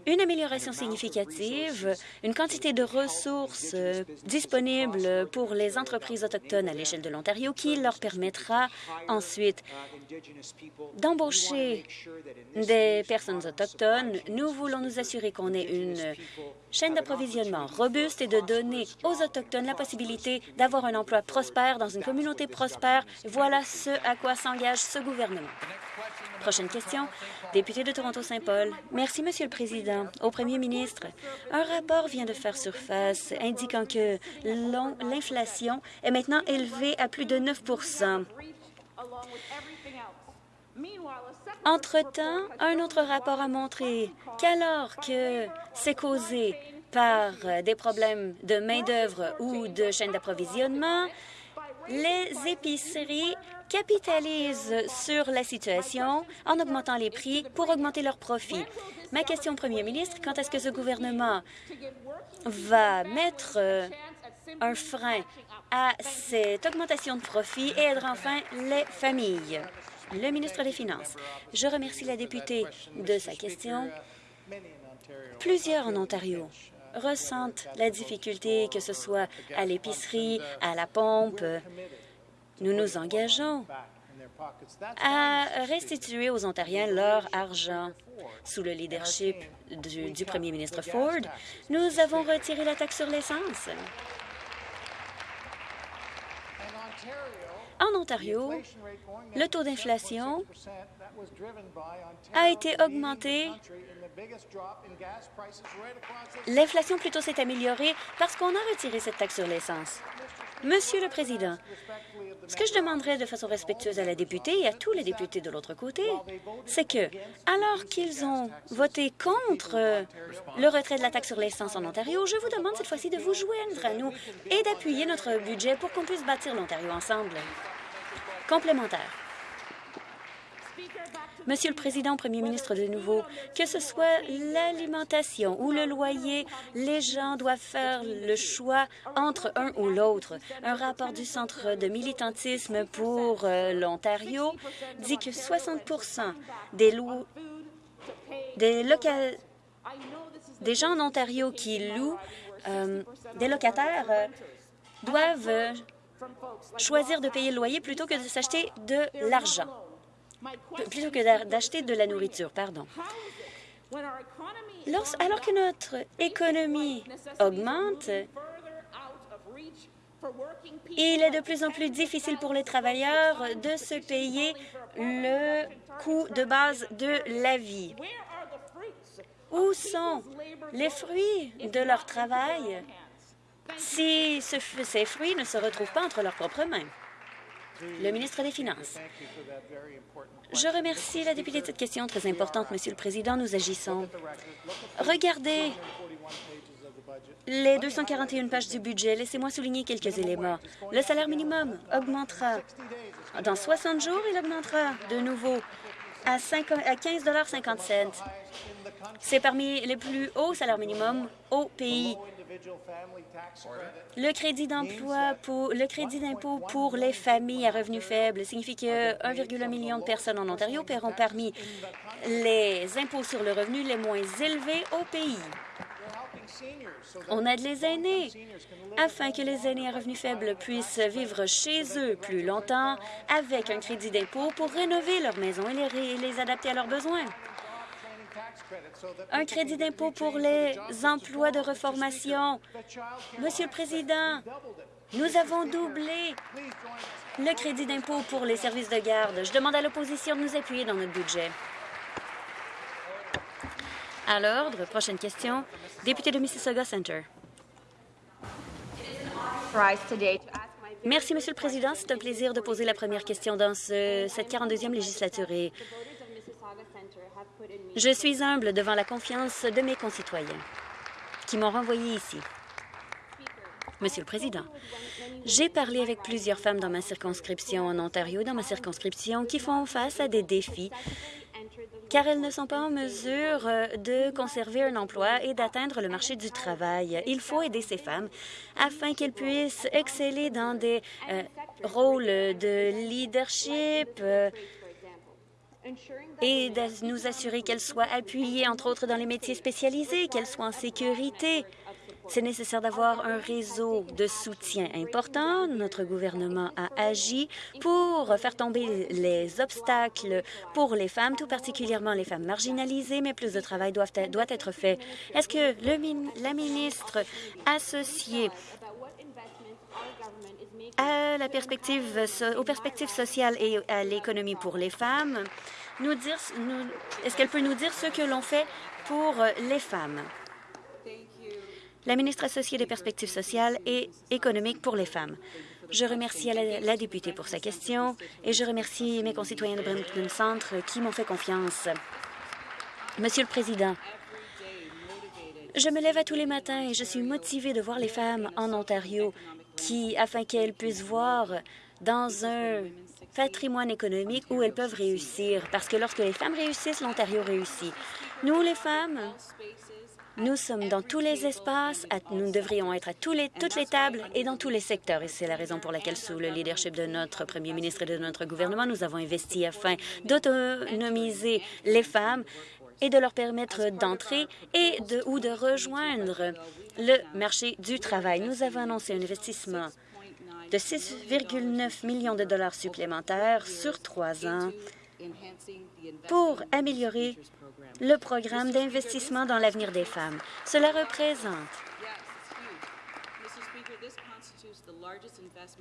une amélioration significative, une quantité de ressources euh, disponibles pour les entreprises autochtones à l'échelle de l'Ontario qui leur permettra ensuite d'embaucher des personnes autochtones. Nous voulons nous assurer qu'on ait une chaîne d'approvisionnement robuste et de donner aux Autochtones la possibilité d'avoir un emploi prospère dans une communauté prospère. Voilà ce à quoi s'engage ce gouvernement. Prochaine question. Député de Toronto-Saint-Paul. Merci, Monsieur le Président. Au Premier ministre, un rapport vient de faire surface indiquant que l'inflation est maintenant élevée à plus de 9% entre-temps, un autre rapport a montré qu'alors que c'est causé par des problèmes de main-d'œuvre ou de chaîne d'approvisionnement, les épiceries capitalisent sur la situation en augmentant les prix pour augmenter leurs profits. Ma question, Premier ministre, quand est-ce que ce gouvernement va mettre euh, un frein à cette augmentation de profits et aider enfin les familles? Le ministre des Finances. Je remercie la députée de sa question. Plusieurs en Ontario ressentent la difficulté, que ce soit à l'épicerie, à la pompe. Nous nous engageons à restituer aux Ontariens leur argent. Sous le leadership du, premier ministre Ford, nous avons retiré la taxe sur l'essence. En Ontario, le taux d'inflation a été augmenté. L'inflation plutôt s'est améliorée parce qu'on a retiré cette taxe sur l'essence. Monsieur le Président, ce que je demanderais de façon respectueuse à la députée et à tous les députés de l'autre côté, c'est que, alors qu'ils ont voté contre le retrait de la taxe sur l'essence en Ontario, je vous demande cette fois-ci de vous joindre à nous et d'appuyer notre budget pour qu'on puisse bâtir l'Ontario ensemble. Complémentaire. Monsieur le Président, Premier ministre de nouveau, que ce soit l'alimentation ou le loyer, les gens doivent faire le choix entre un ou l'autre. Un rapport du Centre de militantisme pour euh, l'Ontario dit que 60 des, des, gens en Ontario qui louent euh, des locataires euh, doivent choisir de payer le loyer plutôt que de s'acheter de l'argent plutôt que d'acheter de la nourriture. Pardon. alors que notre économie augmente, il est de plus en plus difficile pour les travailleurs de se payer le coût de base de la vie. Où sont les fruits de leur travail si ces fruits ne se retrouvent pas entre leurs propres mains? Le ministre des Finances. Je remercie la députée de cette question très importante, Monsieur le Président. Nous agissons. Regardez les 241 pages du budget. Laissez-moi souligner quelques éléments. Le salaire minimum augmentera. Dans 60 jours, il augmentera de nouveau à, 15,50 C'est parmi les plus hauts salaires minimum au pays. Le crédit d'emploi pour le crédit d'impôt pour les familles à revenus faibles signifie que 1,1 million de personnes en Ontario paieront parmi les impôts sur le revenu les moins élevés au pays. On aide les aînés afin que les aînés à revenus faibles puissent vivre chez eux plus longtemps avec un crédit d'impôt pour rénover leur maison et les, les adapter à leurs besoins. Un crédit d'impôt pour les emplois de reformation. Monsieur le Président, nous avons doublé le crédit d'impôt pour les services de garde. Je demande à l'opposition de nous appuyer dans notre budget. À l'ordre, prochaine question, député de Mississauga Center. Merci, Monsieur le Président. C'est un plaisir de poser la première question dans ce, cette 42e législature. Je suis humble devant la confiance de mes concitoyens qui m'ont renvoyé ici. Monsieur le Président, j'ai parlé avec plusieurs femmes dans ma circonscription en Ontario, dans ma circonscription, qui font face à des défis car elles ne sont pas en mesure euh, de conserver un emploi et d'atteindre le marché du travail. Il faut aider ces femmes afin qu'elles puissent exceller dans des euh, rôles de leadership, euh, et de nous assurer qu'elles soient appuyées, entre autres, dans les métiers spécialisés, qu'elles soient en sécurité. C'est nécessaire d'avoir un réseau de soutien important. Notre gouvernement a agi pour faire tomber les obstacles pour les femmes, tout particulièrement les femmes marginalisées, mais plus de travail doit être, fait. Est-ce que le, la ministre associée à la perspective, aux perspectives sociales et à l'économie pour les femmes, nous dire, est-ce qu'elle peut nous dire ce que l'on fait pour les femmes? La ministre associée des perspectives sociales et économiques pour les femmes. Je remercie la, députée pour sa question et je remercie mes concitoyens de Brampton Centre qui m'ont fait confiance. Monsieur le Président, je me lève à tous les matins et je suis motivée de voir les femmes en Ontario afin qu'elles puissent voir dans un patrimoine économique où elles peuvent réussir. Parce que lorsque les femmes réussissent, l'Ontario réussit. Nous, les femmes, nous sommes dans tous les espaces, nous devrions être à toutes les tables et dans tous les secteurs. Et c'est la raison pour laquelle, sous le leadership de notre premier ministre et de notre gouvernement, nous avons investi afin d'autonomiser les femmes et de leur permettre d'entrer et de, ou de rejoindre le marché du travail. Nous avons annoncé un investissement de 6,9 millions de dollars supplémentaires sur trois ans pour améliorer le programme d'investissement dans l'avenir des femmes. Cela représente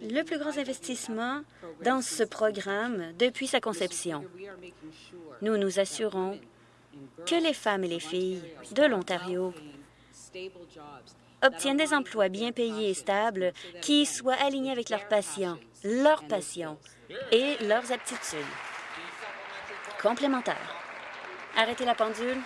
le plus grand investissement dans ce programme depuis sa conception. Nous nous assurons que les femmes et les filles de l'Ontario obtiennent des emplois bien payés et stables qui soient alignés avec leurs passions, leurs passions et leurs aptitudes complémentaires. Arrêtez la pendule.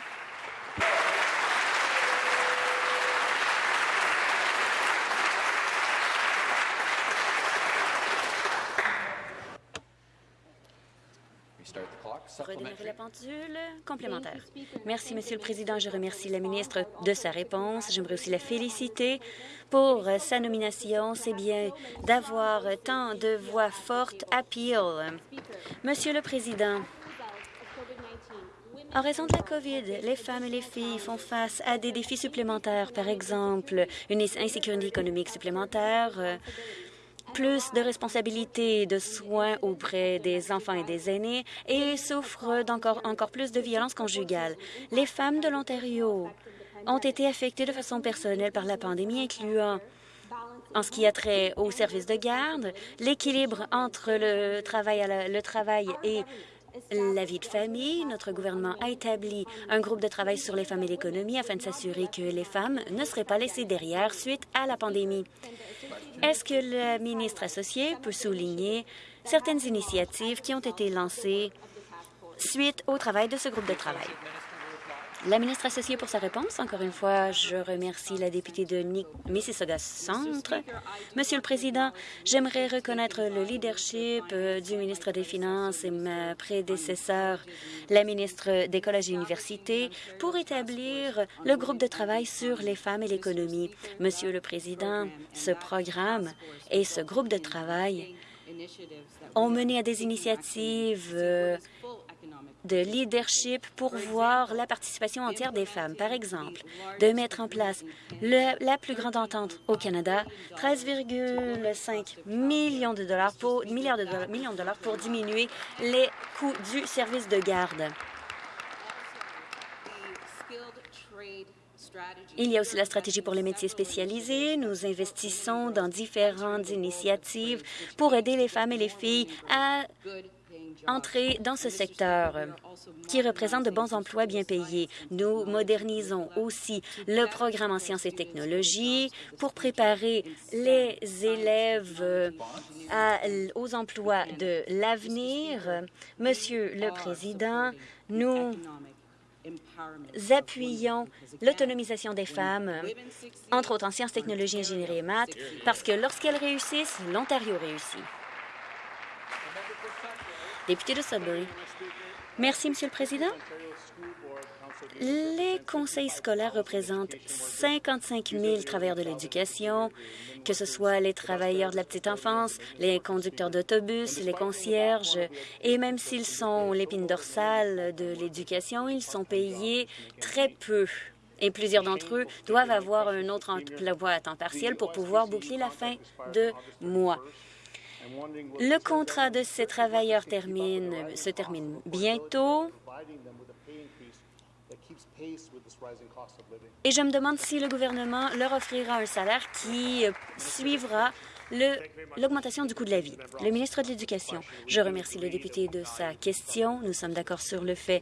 Redémarrer la pendule complémentaire. Merci, Monsieur le Président. Je remercie la ministre de sa réponse. J'aimerais aussi la féliciter pour sa nomination. C'est bien d'avoir tant de voix fortes à Peel. Monsieur le Président, en raison de la COVID, les femmes et les filles font face à des défis supplémentaires, par exemple une insécurité économique supplémentaire, plus de responsabilités de soins auprès des enfants et des aînés et souffrent d'encore encore plus de violences conjugales. Les femmes de l'Ontario ont été affectées de façon personnelle par la pandémie, incluant en ce qui a trait au service de garde, l'équilibre entre le travail, le travail et la vie de famille. Notre gouvernement a établi un groupe de travail sur les femmes et l'économie afin de s'assurer que les femmes ne seraient pas laissées derrière suite à la pandémie. Est-ce que le ministre associé peut souligner certaines initiatives qui ont été lancées suite au travail de ce groupe de travail? La ministre associée pour sa réponse. Encore une fois, je remercie la députée de Mississauga Centre. Monsieur le Président, j'aimerais reconnaître le leadership euh, du ministre des Finances et ma prédécesseur, la ministre des Collèges et Universités, pour établir le groupe de travail sur les femmes et l'économie. Monsieur le Président, ce programme et ce groupe de travail ont mené à des initiatives euh, de leadership pour voir la participation entière des femmes. Par exemple, de mettre en place la plus grande entente au Canada, 13,5 millions de dollars pour, milliards de millions de dollars pour diminuer les coûts du service de garde. Il y a aussi la stratégie pour les métiers spécialisés. Nous investissons dans différentes initiatives pour aider les femmes et les filles à entrer dans ce secteur qui représente de bons emplois bien payés. Nous modernisons aussi le programme en sciences et technologies pour préparer les élèves aux emplois de l'avenir. Monsieur le Président, nous appuyons l'autonomisation des femmes, entre autres en sciences, technologies, ingénierie et maths, parce que lorsqu'elles réussissent, l'Ontario réussit. Député de Sudbury. Merci, Monsieur le Président. Les conseils scolaires représentent 55 000 travailleurs de l'éducation, que ce soit les travailleurs de la petite enfance, les conducteurs d'autobus, les concierges, et même s'ils sont l'épine dorsale de l'éducation, ils sont payés très peu. Et plusieurs d'entre eux doivent avoir un autre emploi à temps partiel pour pouvoir boucler la fin de mois. Le contrat de ces travailleurs se termine bientôt. Et je me demande si le gouvernement leur offrira un salaire qui suivra l'augmentation du coût de la vie. Le ministre de l'Éducation, je remercie le député de sa question. Nous sommes d'accord sur le fait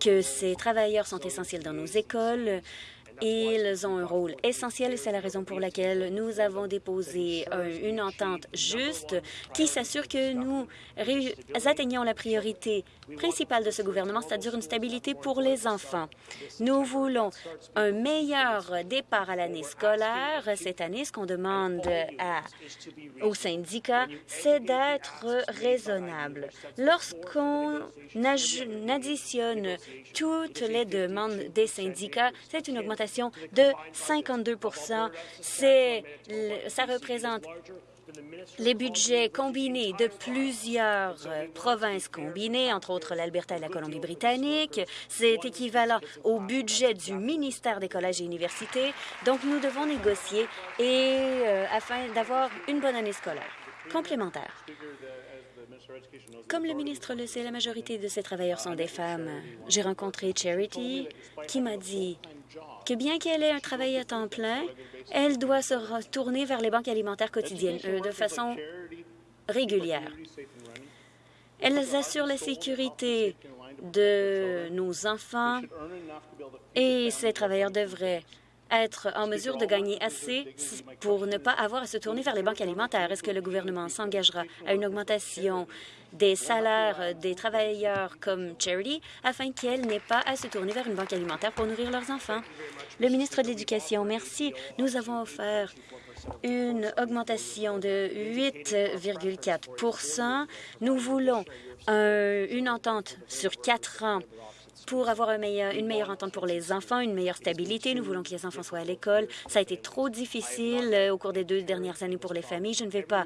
que ces travailleurs sont essentiels dans nos écoles. Ils ont un rôle essentiel et c'est la raison pour laquelle nous avons déposé une entente juste qui s'assure que nous atteignons la priorité principale de ce gouvernement, c'est-à-dire une stabilité pour les enfants. Nous voulons un meilleur départ à l'année scolaire. Cette année, ce qu'on demande aux syndicats, c'est d'être raisonnable. Lorsqu'on additionne toutes les demandes des syndicats, c'est une augmentation de 52% Ça représente les budgets combinés de plusieurs provinces combinées, entre autres l'Alberta et la Colombie-Britannique. C'est équivalent au budget du ministère des collèges et universités. Donc, nous devons négocier et, euh, afin d'avoir une bonne année scolaire complémentaire. Comme le ministre le sait, la majorité de ces travailleurs sont des femmes. J'ai rencontré Charity qui m'a dit bien qu'elle ait un travail à temps plein, elle doit se retourner vers les banques alimentaires quotidiennes euh, de façon régulière. Elles assurent la sécurité de nos enfants et ces travailleurs devraient être en mesure de gagner assez pour ne pas avoir à se tourner vers les banques alimentaires. Est-ce que le gouvernement s'engagera à une augmentation des salaires des travailleurs comme Charity afin qu'elles n'aient pas à se tourner vers une banque alimentaire pour nourrir leurs enfants? Le ministre de l'Éducation, merci. Nous avons offert une augmentation de 8,4% Nous voulons une entente sur quatre ans pour avoir une meilleure entente pour les enfants, une meilleure stabilité. Nous voulons que les enfants soient à l'école. Ça a été trop difficile euh, au cours des deux dernières années pour les familles. Je ne vais pas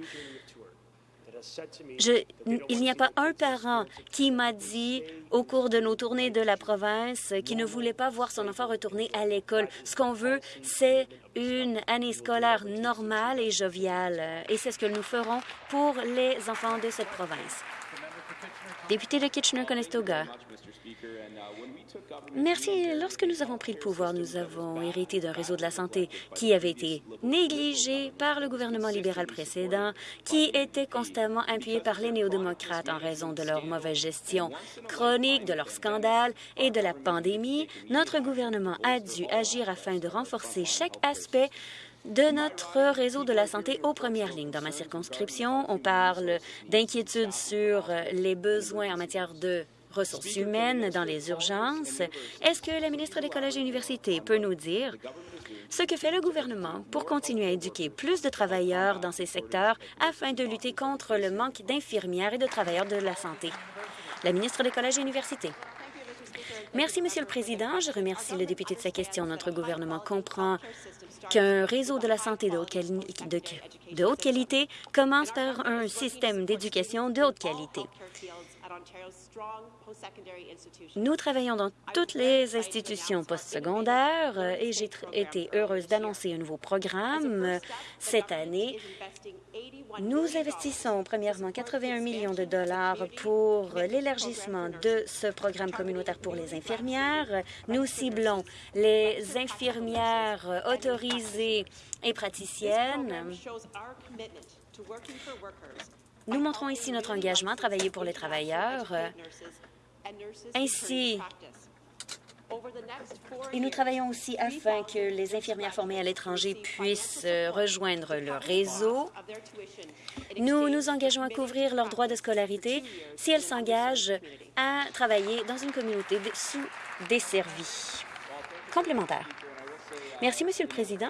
il n'y a pas un parent qui m'a dit au cours de nos tournées de la province qui ne voulait pas voir son enfant retourner à l'école. Ce qu'on veut, c'est une année scolaire normale et joviale. Et c'est ce que nous ferons pour les enfants de cette province. Député de Kitchener-Conestoga. Merci. Lorsque nous avons pris le pouvoir, nous avons hérité d'un réseau de la santé qui avait été négligé par le gouvernement libéral précédent, qui était constamment appuyé par les néo-démocrates en raison de leur mauvaise gestion chronique, de leur scandale et de la pandémie. Notre gouvernement a dû agir afin de renforcer chaque aspect de notre réseau de la santé aux premières lignes. Dans ma circonscription, on parle d'inquiétudes sur les besoins en matière de ressources humaines dans les urgences. Est-ce que la ministre des Collèges et Universités peut nous dire ce que fait le gouvernement pour continuer à éduquer plus de travailleurs dans ces secteurs afin de lutter contre le manque d'infirmières et de travailleurs de la santé? La ministre des Collèges et Universités. Merci, Monsieur le Président. Je remercie le député de sa question. Notre gouvernement comprend qu'un réseau de la santé de haute, qualité commence par un système d'éducation de haute qualité. Nous travaillons dans toutes les institutions postsecondaires et j'ai été heureuse d'annoncer un nouveau programme cette année. Nous investissons premièrement 81 millions de dollars pour l'élargissement de ce programme communautaire pour les infirmières. Nous ciblons les infirmières autorisées et praticiennes. Nous montrons ici notre engagement à travailler pour les travailleurs. Ainsi, et nous travaillons aussi afin que les infirmières formées à l'étranger puissent euh, rejoindre le réseau. Nous nous engageons à couvrir leurs droits de scolarité si elles s'engagent à travailler dans une communauté sous-desservie. Complémentaire. Merci, Monsieur le Président.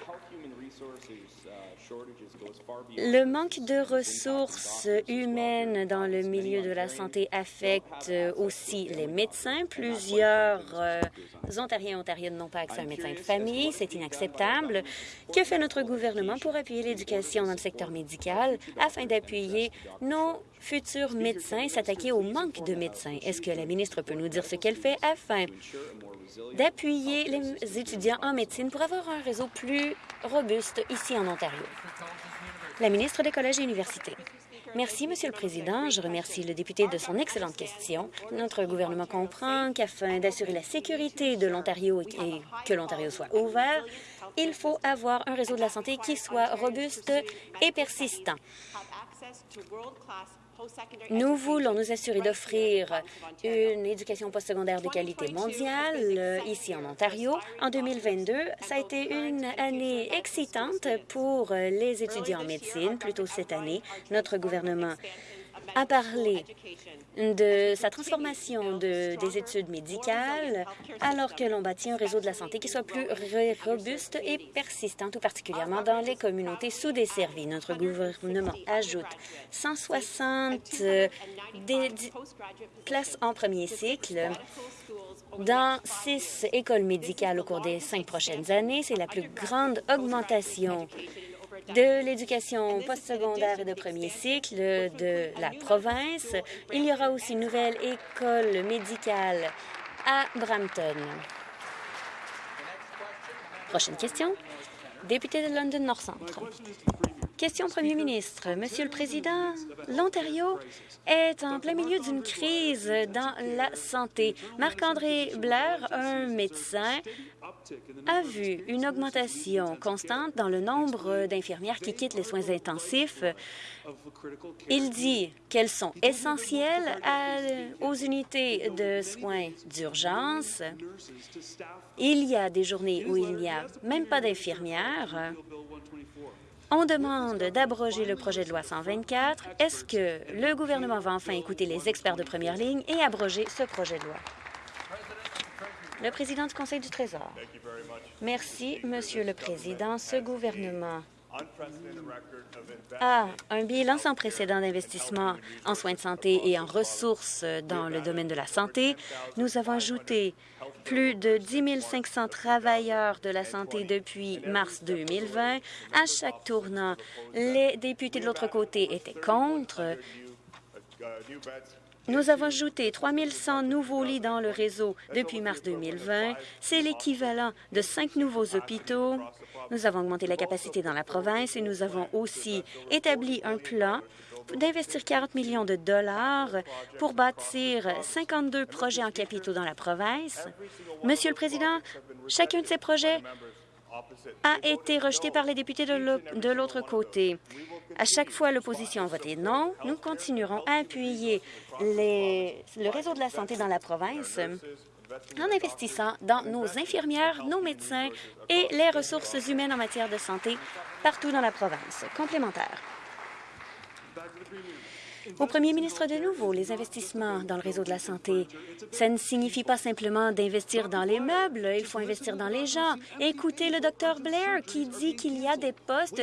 Le manque de ressources humaines dans le milieu de la santé affecte aussi les médecins. Plusieurs euh, Ontariens et Ontariennes n'ont pas accès à un médecin de famille. C'est inacceptable. Que fait notre gouvernement pour appuyer l'éducation dans le secteur médical afin d'appuyer nos futurs médecins et s'attaquer au manque de médecins? Est-ce que la ministre peut nous dire ce qu'elle fait afin d'appuyer les étudiants en médecine pour avoir un réseau plus robuste ici en Ontario? La ministre des Collèges et Universités. Merci, Monsieur le Président. Je remercie le député de son excellente question. Notre gouvernement comprend qu'afin d'assurer la sécurité de l'Ontario et que l'Ontario soit ouvert, il faut avoir un réseau de la santé qui soit robuste et persistant. Nous voulons nous assurer d'offrir une éducation postsecondaire de qualité mondiale euh, ici en Ontario. En 2022, ça a été une année excitante pour les étudiants en médecine. Plus tôt cette année, notre gouvernement a parlé de sa transformation de, des études médicales alors que l'on bâtit un réseau de la santé qui soit plus robuste et persistant, tout particulièrement dans les communautés sous-desservies. Notre gouvernement ajoute 160 euh, des, places en premier cycle dans six écoles médicales au cours des cinq prochaines années. C'est la plus grande augmentation de l'éducation postsecondaire et de premier cycle de la province. Il y aura aussi une nouvelle école médicale à Brampton. Prochaine question. Député de London North Question Premier ministre. Monsieur le Président, l'Ontario est en plein milieu d'une crise dans la santé. Marc-André Blair, un médecin, a vu une augmentation constante dans le nombre d'infirmières qui quittent les soins intensifs. Il dit qu'elles sont essentielles aux unités de soins d'urgence. Il y a des journées où il n'y a même pas d'infirmières. On demande d'abroger le projet de loi 124. Est-ce que le gouvernement va enfin écouter les experts de première ligne et abroger ce projet de loi? Le président du Conseil du Trésor. Merci, Monsieur le Président. Ce gouvernement a un bilan sans précédent d'investissement en soins de santé et en ressources dans le domaine de la santé. Nous avons ajouté plus de 10 500 travailleurs de la santé depuis mars 2020. À chaque tournant, les députés de l'autre côté étaient contre. Nous avons ajouté 3 100 nouveaux lits dans le réseau depuis mars 2020. C'est l'équivalent de cinq nouveaux hôpitaux. Nous avons augmenté la capacité dans la province et nous avons aussi établi un plan d'investir 40 millions de dollars pour bâtir 52 projets en capitaux dans la province. Monsieur le Président, chacun de ces projets a été rejeté par les députés de l'autre côté. À chaque fois, l'opposition a voté non. Nous continuerons à appuyer le réseau de la santé dans la province en investissant dans nos infirmières, nos médecins et les ressources humaines en matière de santé partout dans la province. Complémentaire. Au premier ministre de nouveau, les investissements dans le réseau de la santé, ça ne signifie pas simplement d'investir dans les meubles, il faut investir dans les gens. Écoutez le docteur Blair qui dit qu'il y a des postes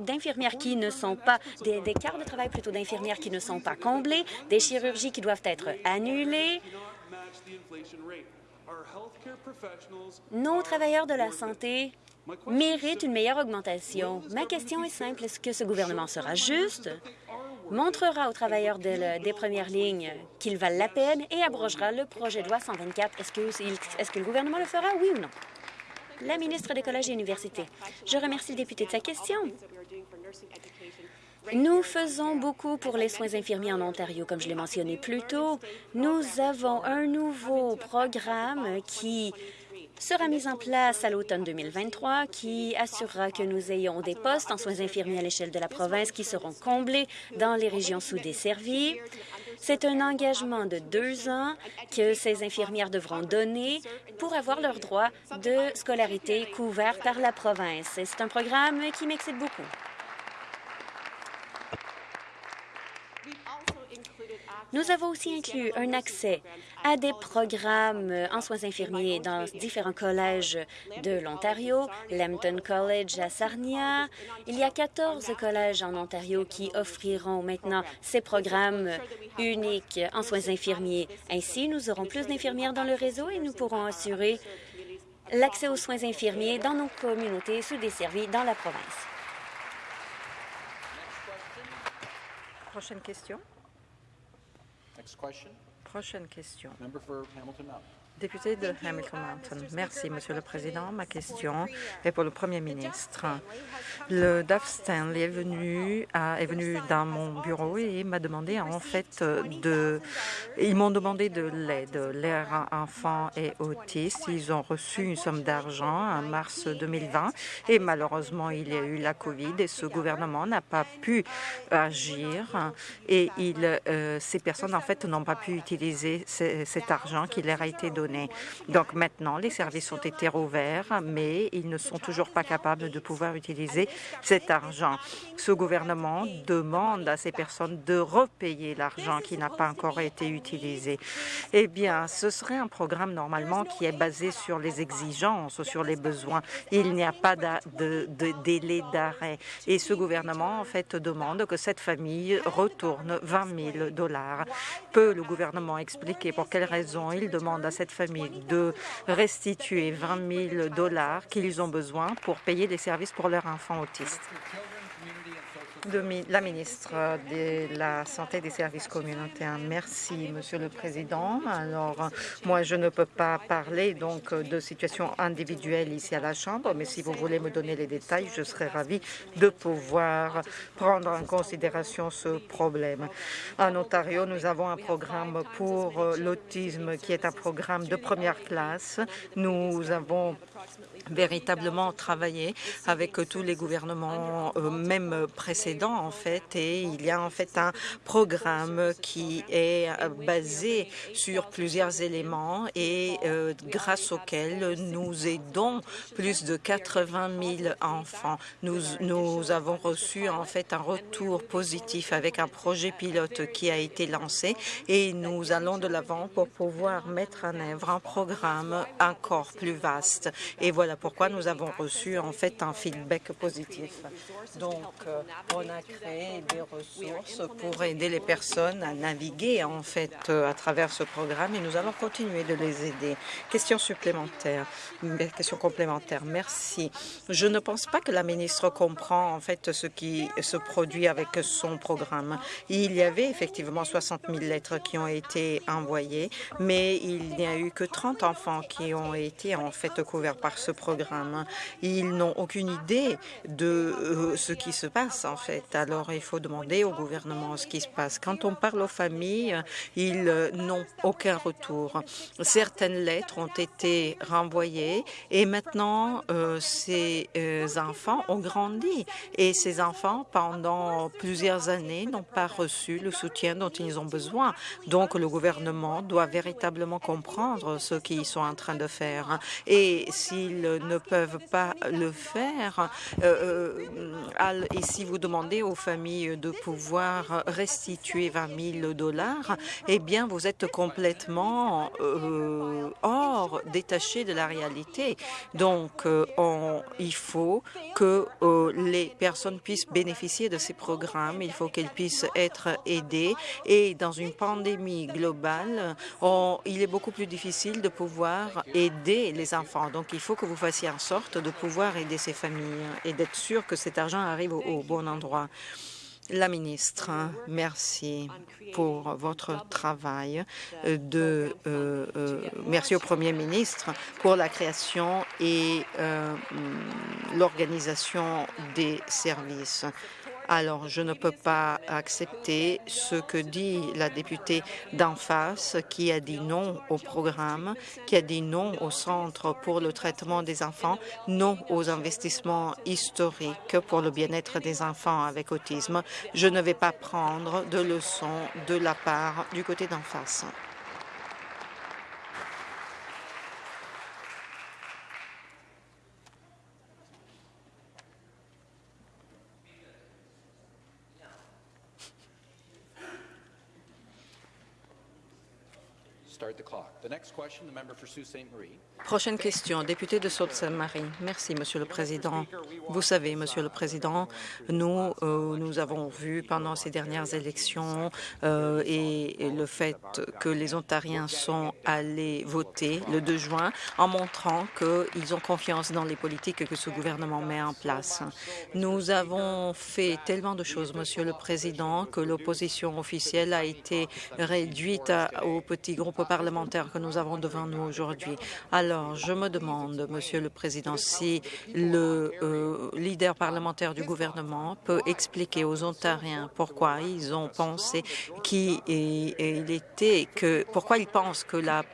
d'infirmières qui ne sont pas, des, des de travail plutôt d'infirmières qui ne sont pas comblés, des chirurgies qui doivent être annulées. Nos travailleurs de la santé méritent une meilleure augmentation. Ma question est simple. Est-ce que ce gouvernement sera juste, montrera aux travailleurs des premières lignes qu'ils valent la peine et abrogera le projet de loi 124? Est-ce que, est que le gouvernement le fera, oui ou non? La ministre des Collèges et Universités. Je remercie le député de sa question. Nous faisons beaucoup pour les soins infirmiers en Ontario, comme je l'ai mentionné plus tôt. Nous avons un nouveau programme qui sera mis en place à l'automne 2023 qui assurera que nous ayons des postes en soins infirmiers à l'échelle de la province qui seront comblés dans les régions sous-desservies. C'est un engagement de deux ans que ces infirmières devront donner pour avoir leur droit de scolarité couvert par la province. C'est un programme qui m'excite beaucoup. Nous avons aussi inclus un accès à des programmes en soins infirmiers dans différents collèges de l'Ontario, Lambton College à Sarnia. Il y a 14 collèges en Ontario qui offriront maintenant ces programmes uniques en soins infirmiers. Ainsi, nous aurons plus d'infirmières dans le réseau et nous pourrons assurer l'accès aux soins infirmiers dans nos communautés sous-desservies dans la province. Prochaine question. Next question. Prochaine question. Member for Hamilton Mountain. Député de Hamilton Mountain. Merci, Monsieur le Président. Ma question est pour le Premier ministre. Le DAF Stanley est venu, est venu dans mon bureau et m'a demandé en fait de... Ils m'ont demandé de l'aide. Leurs enfants et autistes, ils ont reçu une somme d'argent en mars 2020 et malheureusement, il y a eu la COVID et ce gouvernement n'a pas pu agir et euh, ces personnes en fait n'ont pas pu utiliser cet argent qui leur a été donné donc maintenant, les services ont été rouverts, mais ils ne sont toujours pas capables de pouvoir utiliser cet argent. Ce gouvernement demande à ces personnes de repayer l'argent qui n'a pas encore été utilisé. Eh bien, ce serait un programme normalement qui est basé sur les exigences, sur les besoins. Il n'y a pas de, délai d'arrêt. Et ce gouvernement, en fait, demande que cette famille retourne 20 000 dollars. Peut le gouvernement expliquer pour quelles raisons il demande à cette de restituer 20 000 dollars qu'ils ont besoin pour payer des services pour leurs enfants autistes la ministre de la Santé et des services communautaires. Merci, Monsieur le Président. Alors, moi, je ne peux pas parler donc de situation individuelle ici à la Chambre, mais si vous voulez me donner les détails, je serai ravie de pouvoir prendre en considération ce problème. En Ontario, nous avons un programme pour l'autisme qui est un programme de première classe. Nous avons véritablement travaillé avec tous les gouvernements, euh, même précédents en fait, et il y a en fait un programme qui est euh, basé sur plusieurs éléments et euh, grâce auquel nous aidons plus de 80 000 enfants. Nous, nous avons reçu en fait un retour positif avec un projet pilote qui a été lancé et nous allons de l'avant pour pouvoir mettre en œuvre un programme encore plus vaste. Et voilà pourquoi nous avons reçu en fait un feedback positif. Donc, euh, on a créé des ressources pour aider les personnes à naviguer en fait euh, à travers ce programme et nous allons continuer de les aider. Question supplémentaire, question complémentaire. Merci. Je ne pense pas que la ministre comprend en fait ce qui se produit avec son programme. Il y avait effectivement 60 000 lettres qui ont été envoyées, mais il n'y a eu que 30 enfants qui ont été en fait couverts par ce programme. Ils n'ont aucune idée de euh, ce qui se passe, en fait. Alors, il faut demander au gouvernement ce qui se passe. Quand on parle aux familles, ils euh, n'ont aucun retour. Certaines lettres ont été renvoyées et maintenant, euh, ces enfants ont grandi. Et ces enfants, pendant plusieurs années, n'ont pas reçu le soutien dont ils ont besoin. Donc, le gouvernement doit véritablement comprendre ce qu'ils sont en train de faire. Et s'ils ne peuvent pas le faire, euh, euh, et si vous demandez aux familles de pouvoir restituer 20 000 dollars, eh bien, vous êtes complètement euh, hors, détaché de la réalité. Donc, on, il faut que les personnes puissent bénéficier de ces programmes. Il faut qu'elles puissent être aidées. Et dans une pandémie globale, il est beaucoup plus difficile de pouvoir aider les enfants. Donc, il faut que vous en sorte de pouvoir aider ces familles et d'être sûr que cet argent arrive au, bon endroit. La ministre, merci pour votre travail. De, euh, euh, merci au Premier ministre pour la création et euh, l'organisation des services. Alors, je ne peux pas accepter ce que dit la députée d'en face qui a dit non au programme, qui a dit non au Centre pour le traitement des enfants, non aux investissements historiques pour le bien-être des enfants avec autisme. Je ne vais pas prendre de leçons de la part du côté d'en face. Prochaine question, député de Sault-Sainte-Marie. Merci, Monsieur le Président. Vous savez, Monsieur le Président, nous, euh, avons vu pendant ces dernières élections euh, et, le fait que les Ontariens sont allés voter le 2 juin en montrant qu'ils ont confiance dans les politiques que ce gouvernement met en place. Nous avons fait tellement de choses, Monsieur le Président, que l'opposition officielle a été réduite au petit groupe parlementaire que nous avons devant nous aujourd'hui. Alors, je me demande, Monsieur le Président, si le euh, leader parlementaire du gouvernement peut expliquer aux Ontariens pourquoi ils ont pensé qu'il était que pourquoi ils pensent que la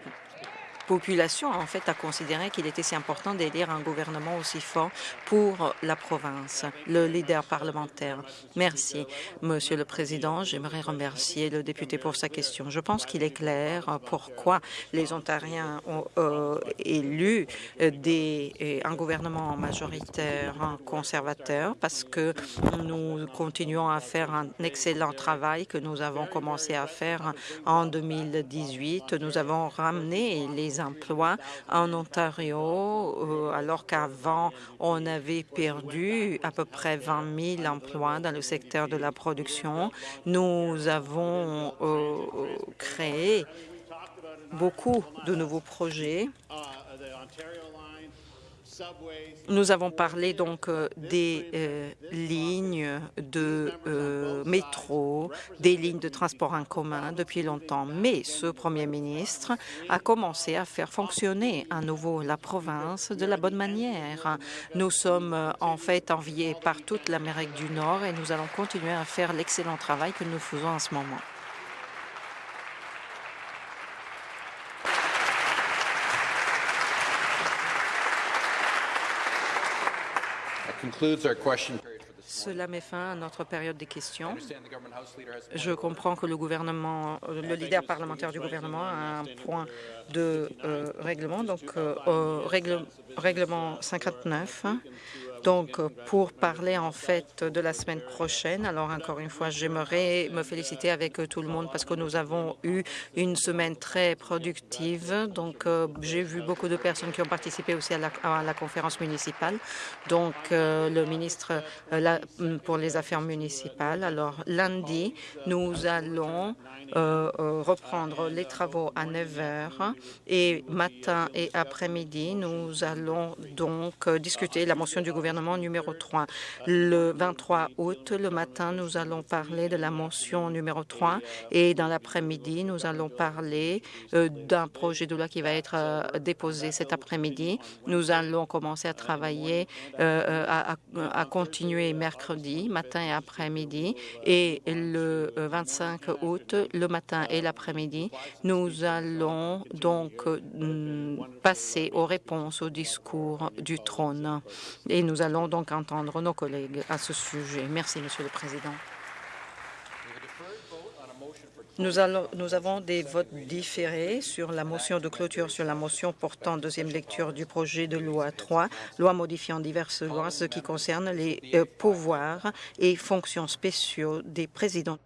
population, en fait, a considéré qu'il était si important d'élire un gouvernement aussi fort pour la province. Le leader parlementaire. Merci, Monsieur le Président. J'aimerais remercier le député pour sa question. Je pense qu'il est clair pourquoi les Ontariens ont euh, élu des, un gouvernement majoritaire conservateur, parce que nous continuons à faire un excellent travail que nous avons commencé à faire en 2018. Nous avons ramené les emplois en Ontario, euh, alors qu'avant, on avait perdu à peu près 20 000 emplois dans le secteur de la production. Nous avons euh, créé beaucoup de nouveaux projets nous avons parlé donc euh, des euh, lignes de euh, métro, des lignes de transport en commun depuis longtemps, mais ce Premier ministre a commencé à faire fonctionner à nouveau la province de la bonne manière. Nous sommes en fait enviés par toute l'Amérique du Nord et nous allons continuer à faire l'excellent travail que nous faisons en ce moment. Cela met fin à notre période des questions. Je comprends que le gouvernement, le leader parlementaire du gouvernement a un point de euh, règlement, donc euh, règlement 59 donc, pour parler en fait de la semaine prochaine, alors encore une fois, j'aimerais me féliciter avec tout le monde parce que nous avons eu une semaine très productive. Donc, euh, j'ai vu beaucoup de personnes qui ont participé aussi à la, conférence municipale. Donc, euh, le ministre euh, pour les affaires municipales. Alors, lundi, nous allons reprendre les travaux à 9 heures et matin et après-midi, nous allons donc discuter la motion du gouvernement numéro 3. Le 23 août, le matin, nous allons parler de la mention numéro 3 et dans l'après-midi, nous allons parler euh, d'un projet de loi qui va être euh, déposé cet après-midi. Nous allons commencer à travailler, euh, à, à, continuer mercredi, matin et après-midi. Et le 25 août, le matin et l'après-midi, nous allons donc passer aux réponses au discours du trône. Et nous allons donc entendre nos collègues à ce sujet. Merci, Monsieur le Président. Nous, nous, avons des votes différés sur la motion de clôture sur la motion portant deuxième lecture du projet de loi 3, loi modifiant diverses lois, ce qui concerne les euh, pouvoirs et fonctions spéciaux des présidents.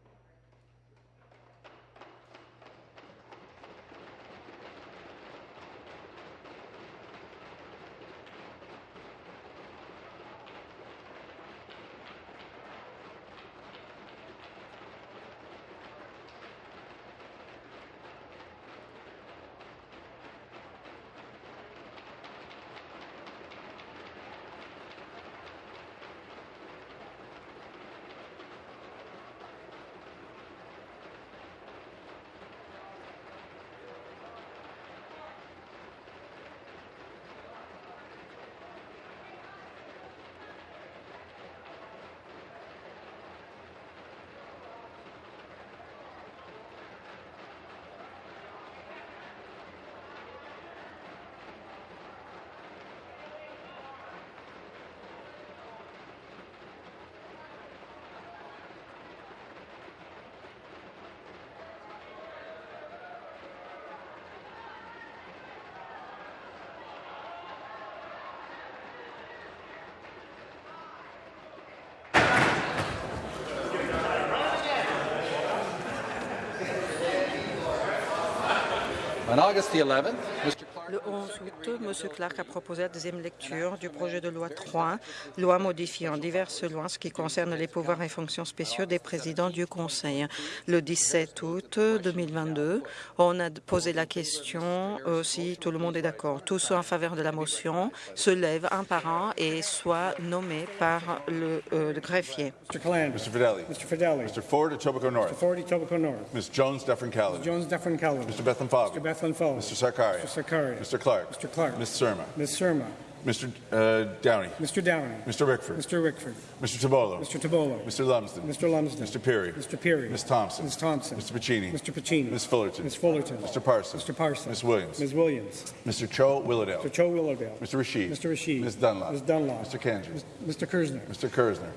On August the 11th, Mr. Le 11 août, M. Clark a proposé la deuxième lecture du projet de loi 3, loi modifiant diverses lois ce qui concerne les pouvoirs et fonctions spéciaux des présidents du Conseil. Le 17 août 2022, on a posé la question euh, si tout le monde est d'accord. Tous ceux en faveur de la motion se lèvent un par un et soient nommés par le, euh, le greffier. Mr. Calandra. Mr. Fidelli. Mr. Fidelli. Mr. Ford, Etobicoke North. Mr. Ford, Etobicoke North. Ms. Jones, Dufferin Caledon. Jones, Dufferin. Mr. Bethlen. Mr. Bethlen. Mr. Sarkaria. Mr. Mr. Clark. Mr. Clark. Ms. Surma. Ms. Surma. Mr. Uh, Downey. Mr. Downey. Mr. Rickford. Mr. Rickford. Mr. Tabolo. Mr. Tabolo. Mr. Lumsden. Mr. Lumsden. Mr. Peary. Mr. Peary. Ms. Thompson. Ms. Thompson. Mr. Pacini. Mr. Pacini. Ms. Fullerton. Ms. Fullerton. Mr. Parson. Mr. Parson. Ms. Williams. Ms. Williams. Mr. Cho Willowdale. Mr. Cho Willowdale. Mr. Rashid. Mr. Rashid. Ms. Dunlop. Ms. Dunlop. Mr. Kanji. Mr. Kersner. Mr. Kersner.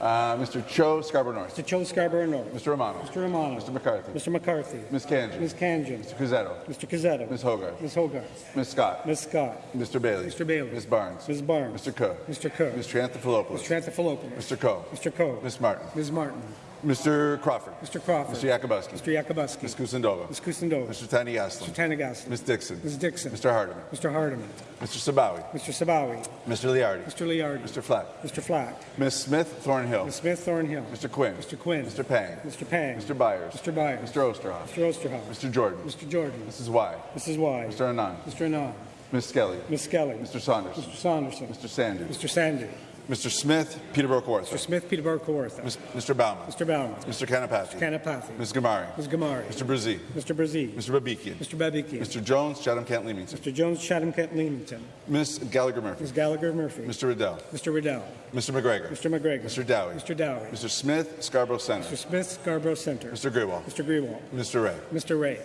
Uh, Mr. Cho Scarborough North. Mr. Cho Scarborough North. Mr. Romano. Mr. Romano. Mr. McCarthy. Mr. McCarthy. Ms. Kanji. Ms. Kanjan. Mr. Cusetto. Mr. Cazzetto. Ms. Hogarth. Ms. Hogarth. Ms. Scott. Ms. Scott. Mr. Bailey. Mr. Bailey. Ms. Barnes. Ms. Barnes. Mr. Cook. Mr. Cook. Mr. Anthopoulos. Mr. Anthopoulos. Mr. Coe. Mr. Coe. Ms. Martin. Ms. Martin. Mr. Crawford. Mr. Crawford. Mr. Yakubuski. Mr. Yakubuski. Ms. Kusindova. Ms. Kusindova. Mr. Tani Gaslin. Mr. Tanagaslan. Ms. Dixon. Ms. Dixon. Mr. Hardeman. Mr. Hardeman. Mr. Sabawi. Mr. Sabawi. Mr. Liardi. Mr. Liardi. Mr. Flack. Mr. Flack. Ms. Smith Thornhill. Ms. Smith Thornhill. Mr. Quinn. Mr. Quinn. Mr. Pang. Mr. Pang. Mr. Byers. Mr. Byers. Mr. Osterhoff. Mr. Osterhoff. Mr. Jordan. Mr. Jordan. Mrs. Y. Mrs. Y. Mr. Anand. Mr. Anand. Ms. Skelly. Ms. Skelly. Mr. Saunders. Mr. Saunderson. Mr. Sandu. Mr. Sandy. Mr. Smith Peterborough Mr. Kawartha. Smith Peterborough Kawartha. Mr. Bauman. Mr. Bauman. Mr. Kanapathy. Kanapathy. Ms. Gamari. Ms. Gamari. Mr. Brzee. Mr. Brzee. Mr. Babikian. Mr. Babikian. Mr. Jones, Chatham Kent Leamington. Mr. Jones, Chatham Kent Leamington. Ms. Gallagher Murphy. Ms. Gallagher Murphy. Mr. Riddell. Mr. Riddell. Mr. McGregor. Mr. McGregor. Mr. Dowie. Mr. Dowie. Mr. Smith, Scarborough Center. Mr. Smith, Scarborough Center. Mr. Grewal. Mr. Grewal. Mr. Ray. Mr. Ray.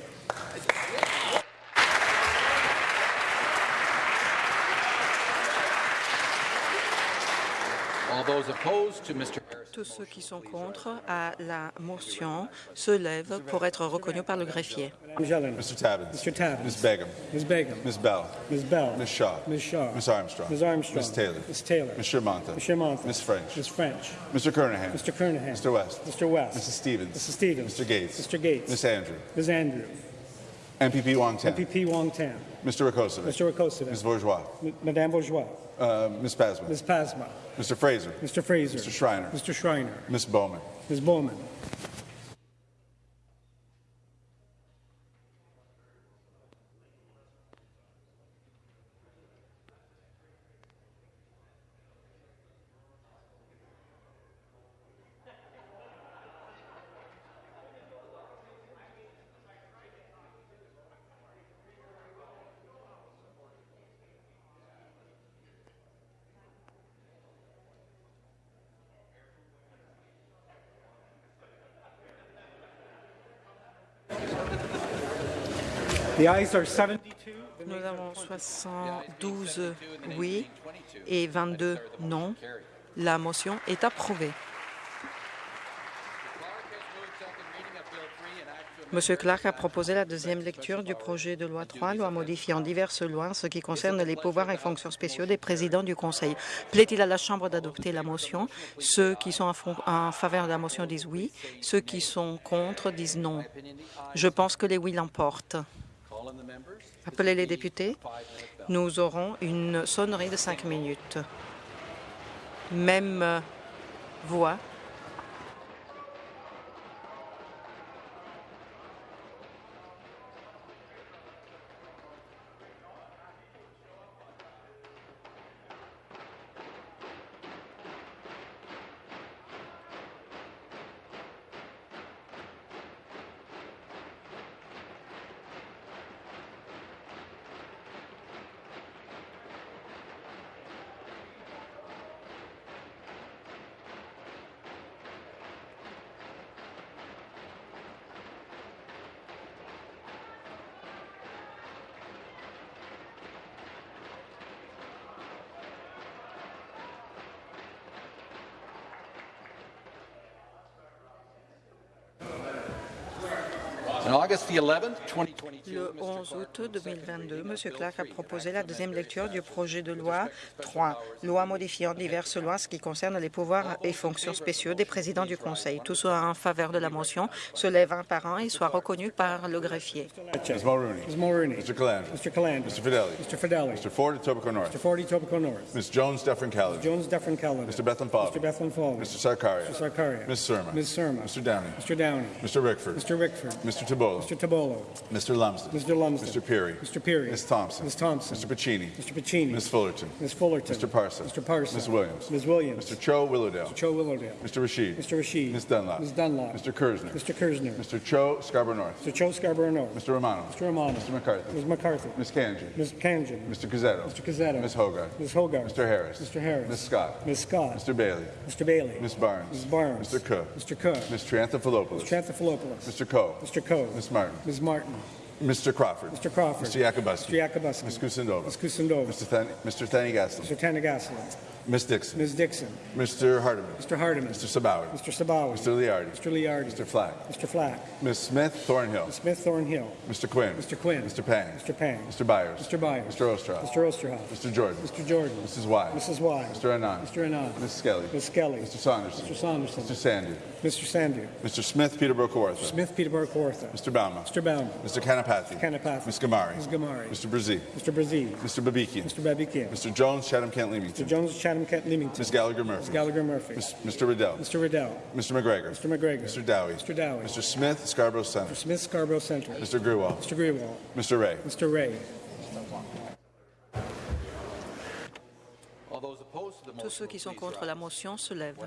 Tous ceux qui sont contre à la motion se lèvent pour être reconnus par le greffier. Mr. Tabbins. Mr. Tabbins. Ms. Begum. Ms. Begum. Ms. Bell. Ms. Bell. Ms. Shaw. Ms. Shaw. Ms. Armstrong. Ms. Armstrong. Ms. Taylor. Ms. Taylor. Ms. Shermonta. Ms. Shermonta. Ms. French. Ms. French. Mr. Kernahan. Mr. Kernahan. Mr. West. Mr. West. Mrs. Stevens. Mrs. Stevens. Mr. Gates. Mr. Gates. Ms. Andrew. Ms. Andrew. MPP Wong Tam. MPP Wong Tam. Mr. Rakosovic. Mr. Rakosovic. Ms. Bourgeois. M- Madame Bourgeois. Uh, Ms. Pasman. Ms. Pasma. Mr. Fraser. Mr. Fraser. Mr. Schreiner. Mr. Schreiner. Ms. Bowman. Ms. Bowman. Nous avons 72 oui et 22 non. La motion est approuvée. Clark has moved second reading of Bill 3, an act to Monsieur Clark a proposé la deuxième lecture du projet de loi 3, loi modifiant diverses lois en ce qui concerne les pouvoirs et fonctions spéciaux des présidents du Conseil. Plaît-il à la Chambre d'adopter la motion? Ceux qui sont en faveur de la motion disent oui. Ceux qui sont contre disent non. Je pense que les oui l'emportent. Appelez les députés. Nous aurons une sonnerie de cinq minutes. Même voix. Le 11 août 2022, M. Clark a proposé la deuxième lecture du projet de loi 3, loi modifiant diverses lois ce qui concerne les pouvoirs et fonctions spéciaux des présidents du Conseil. Tous soit en faveur de la motion se lèvent un par un et soient reconnus par le greffier. Ms. Mulrooney. Ms. Mulrooney. Mr. Calandra. Mr. Calandra. Mr. Fidelli. Mr. Fidelli. Mr. Ford, Etobicoke North. Mr. Ford, Etobicoke North. Ms. Jones, Dufferin Caledon. Jones, Dufferin Caledon. Mr. Bethlehem Falvey. Mr. Bethlehem Falvey. Mr. Sarkaria. Mr. Sarkaria. Ms. Surma. Ms. Surma. Mr. Downey. Mr. Downey. Mr. Rickford. Mr. Rickford. Mr. Tabolo. Mr. Tabolo. Mr. Lumsden. Mr. Lumsden. Mr. Peary. Mr. Peary. Ms. Thompson. Ms. Thompson. Mr. Pacini. Mr. Pacini. Ms. Fullerton. Ms. Fullerton. Mr. Parson. Mr. Parson. Ms. Williams. Ms. Williams. Mr. Cho Willowdale. Mr. Cho Willowdale. Mr. Rashid. Mr. Rashid. Ms. Dunlop. Ms. Dunlop. Mr. Kersner. Mr. Kersner. Mr. Cho Scarborough North. Mr. Cho Scarborough North. Mr. Romano. Mr. Romano. Mr. McCarthy. Ms. McCarthy. Ms. Kanji. Ms. Kanjan. Mr. Gazzetto. Mr. Cazzetto. Ms. Hogarth. Ms. Hogarth. Mr. Harris. Mr. Harris. Ms. Scott. Ms. Scott. Mr. Bailey. Mr. Bailey. Ms. Barnes. Ms. Barnes. Mr. Cook. Mr. Cook. Ms. Trianthophilopoulos. Tranthopoulos. Mr. Coe. Mr. Coe. Ms. Martin. Ms. Martin. Mr. Crawford. Mr. Crawford. Mr. Yakubuski. Mr. Yakubuski. Ms. Kusindova. Ms. Kusindova. Mr. Thani, Mr. Thani Gaslin. Mr. Tanagaslan. Ms. Dixon. Ms. Dixon. Mr. Hardiman. Mr. Hardiman. Mr. Sabawi. Mr. Sabawi. Mr. Liardi. Mr. Liardi. Mr. Flack. Mr. Flack. Ms. Smith Thornhill. Ms. Smith Thornhill. Mr. Quinn. Mr. Quinn. Mr. Pang. Mr. Pang. Mr. Byers. Mr. Byers. Mr. Ostroff. Mr. Osterhoff. Mr. Jordan. Mr. Jordan. Mrs. Wise. Mrs. Wise. Mr. Anand. Mr. Anand. Ms. Skelly. Ms. Skelly. Mr. Saunderson. Mr. Saunderson. Mr. Sandy. Mr. Sandu. Mr. Smith Peterborough Kawartha. Smith Peterborough Kawartha. Mr. Bauma. Mr. Bauman. Mr. Kanapathy. Kanapathy. Ms. Gamari. Ms. Gamari. Mr. Brzee. Mr. Brazil. Mr. Babikian. Mr. Babikian. Mr. Jones, Chatham Kent Mr. Leamington. Jones, Chatham, Kent, Leamington. Ms. Gallagher Murphy. Gallagher Murphy. Ms. Mr. Riddell. Mr. Riddell. Mr. McGregor. Mr. McGregor. Mr. Dowie. Mr. Dowie. Mr. Smith, Scarborough Center. Smith Scarborough Center. Mr. Grewal. Mr. Greenwald. Mr. Ray. Mr. Ray. Tous ceux qui sont contre la motion se lèvent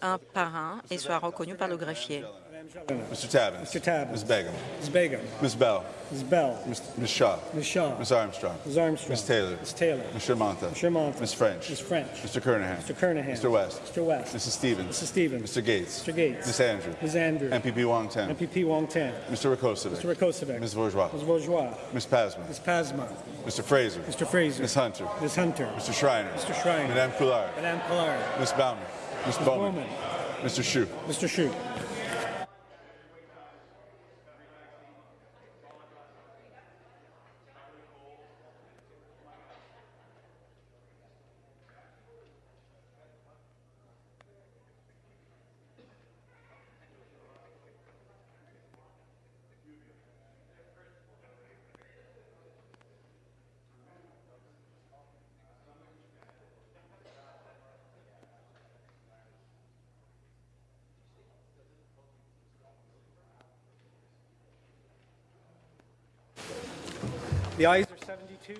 un par un et soient reconnus par le greffier. Mr. Tabbins. Mr. Tabbins. Ms. Begum. Ms. Begum. Ms. Bell. Ms. Bell. Ms. Ms. Shaw. Ms. Shaw. Ms. Armstrong. Ms. Armstrong. Ms. Taylor. Ms. Taylor. Mr. Monta. Mr. Monta. Ms. French. Ms. French. Mr. Kernahan. Mr. Kernahan. Mr. West. Mr. West. Mrs. Stevens. Mrs. Stevens. Mr. Gates. Mr. Gates. Ms. Andrew. Ms. Andrew. MPP Wong Tam. MPP Wong Tam. Mr. Rakosovic. Mr. Rakosovic. Ms. Bourgeois. Ms. Bourgeois. Ms. Pasman. Ms. Pasma. Mr. Fraser. Mr. Fraser. Ms. Hunter. Ms. Hunter. Mr. Schreiner. Mr. Schreiner. Madame Coulard. Madame Collard. Ms. Bauman. Ms. Bowman. Mr. Shue. Mr. Shute.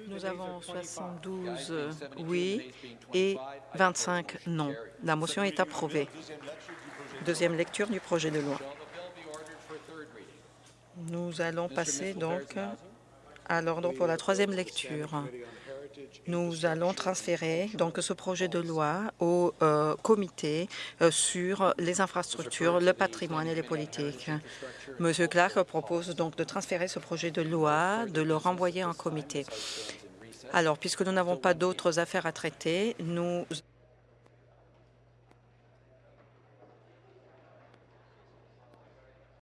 Nous avons 25. 72 euh, oui et 25 non. La motion est approuvée. Deuxième lecture du projet de loi. Nous allons passer donc à l'ordre pour la troisième lecture. Nous allons transférer donc ce projet de loi au euh, comité euh, sur les infrastructures, le patrimoine et les politiques. Monsieur Clark propose donc de transférer ce projet de loi, de le renvoyer en comité. Alors, puisque nous n'avons pas d'autres affaires à traiter, nous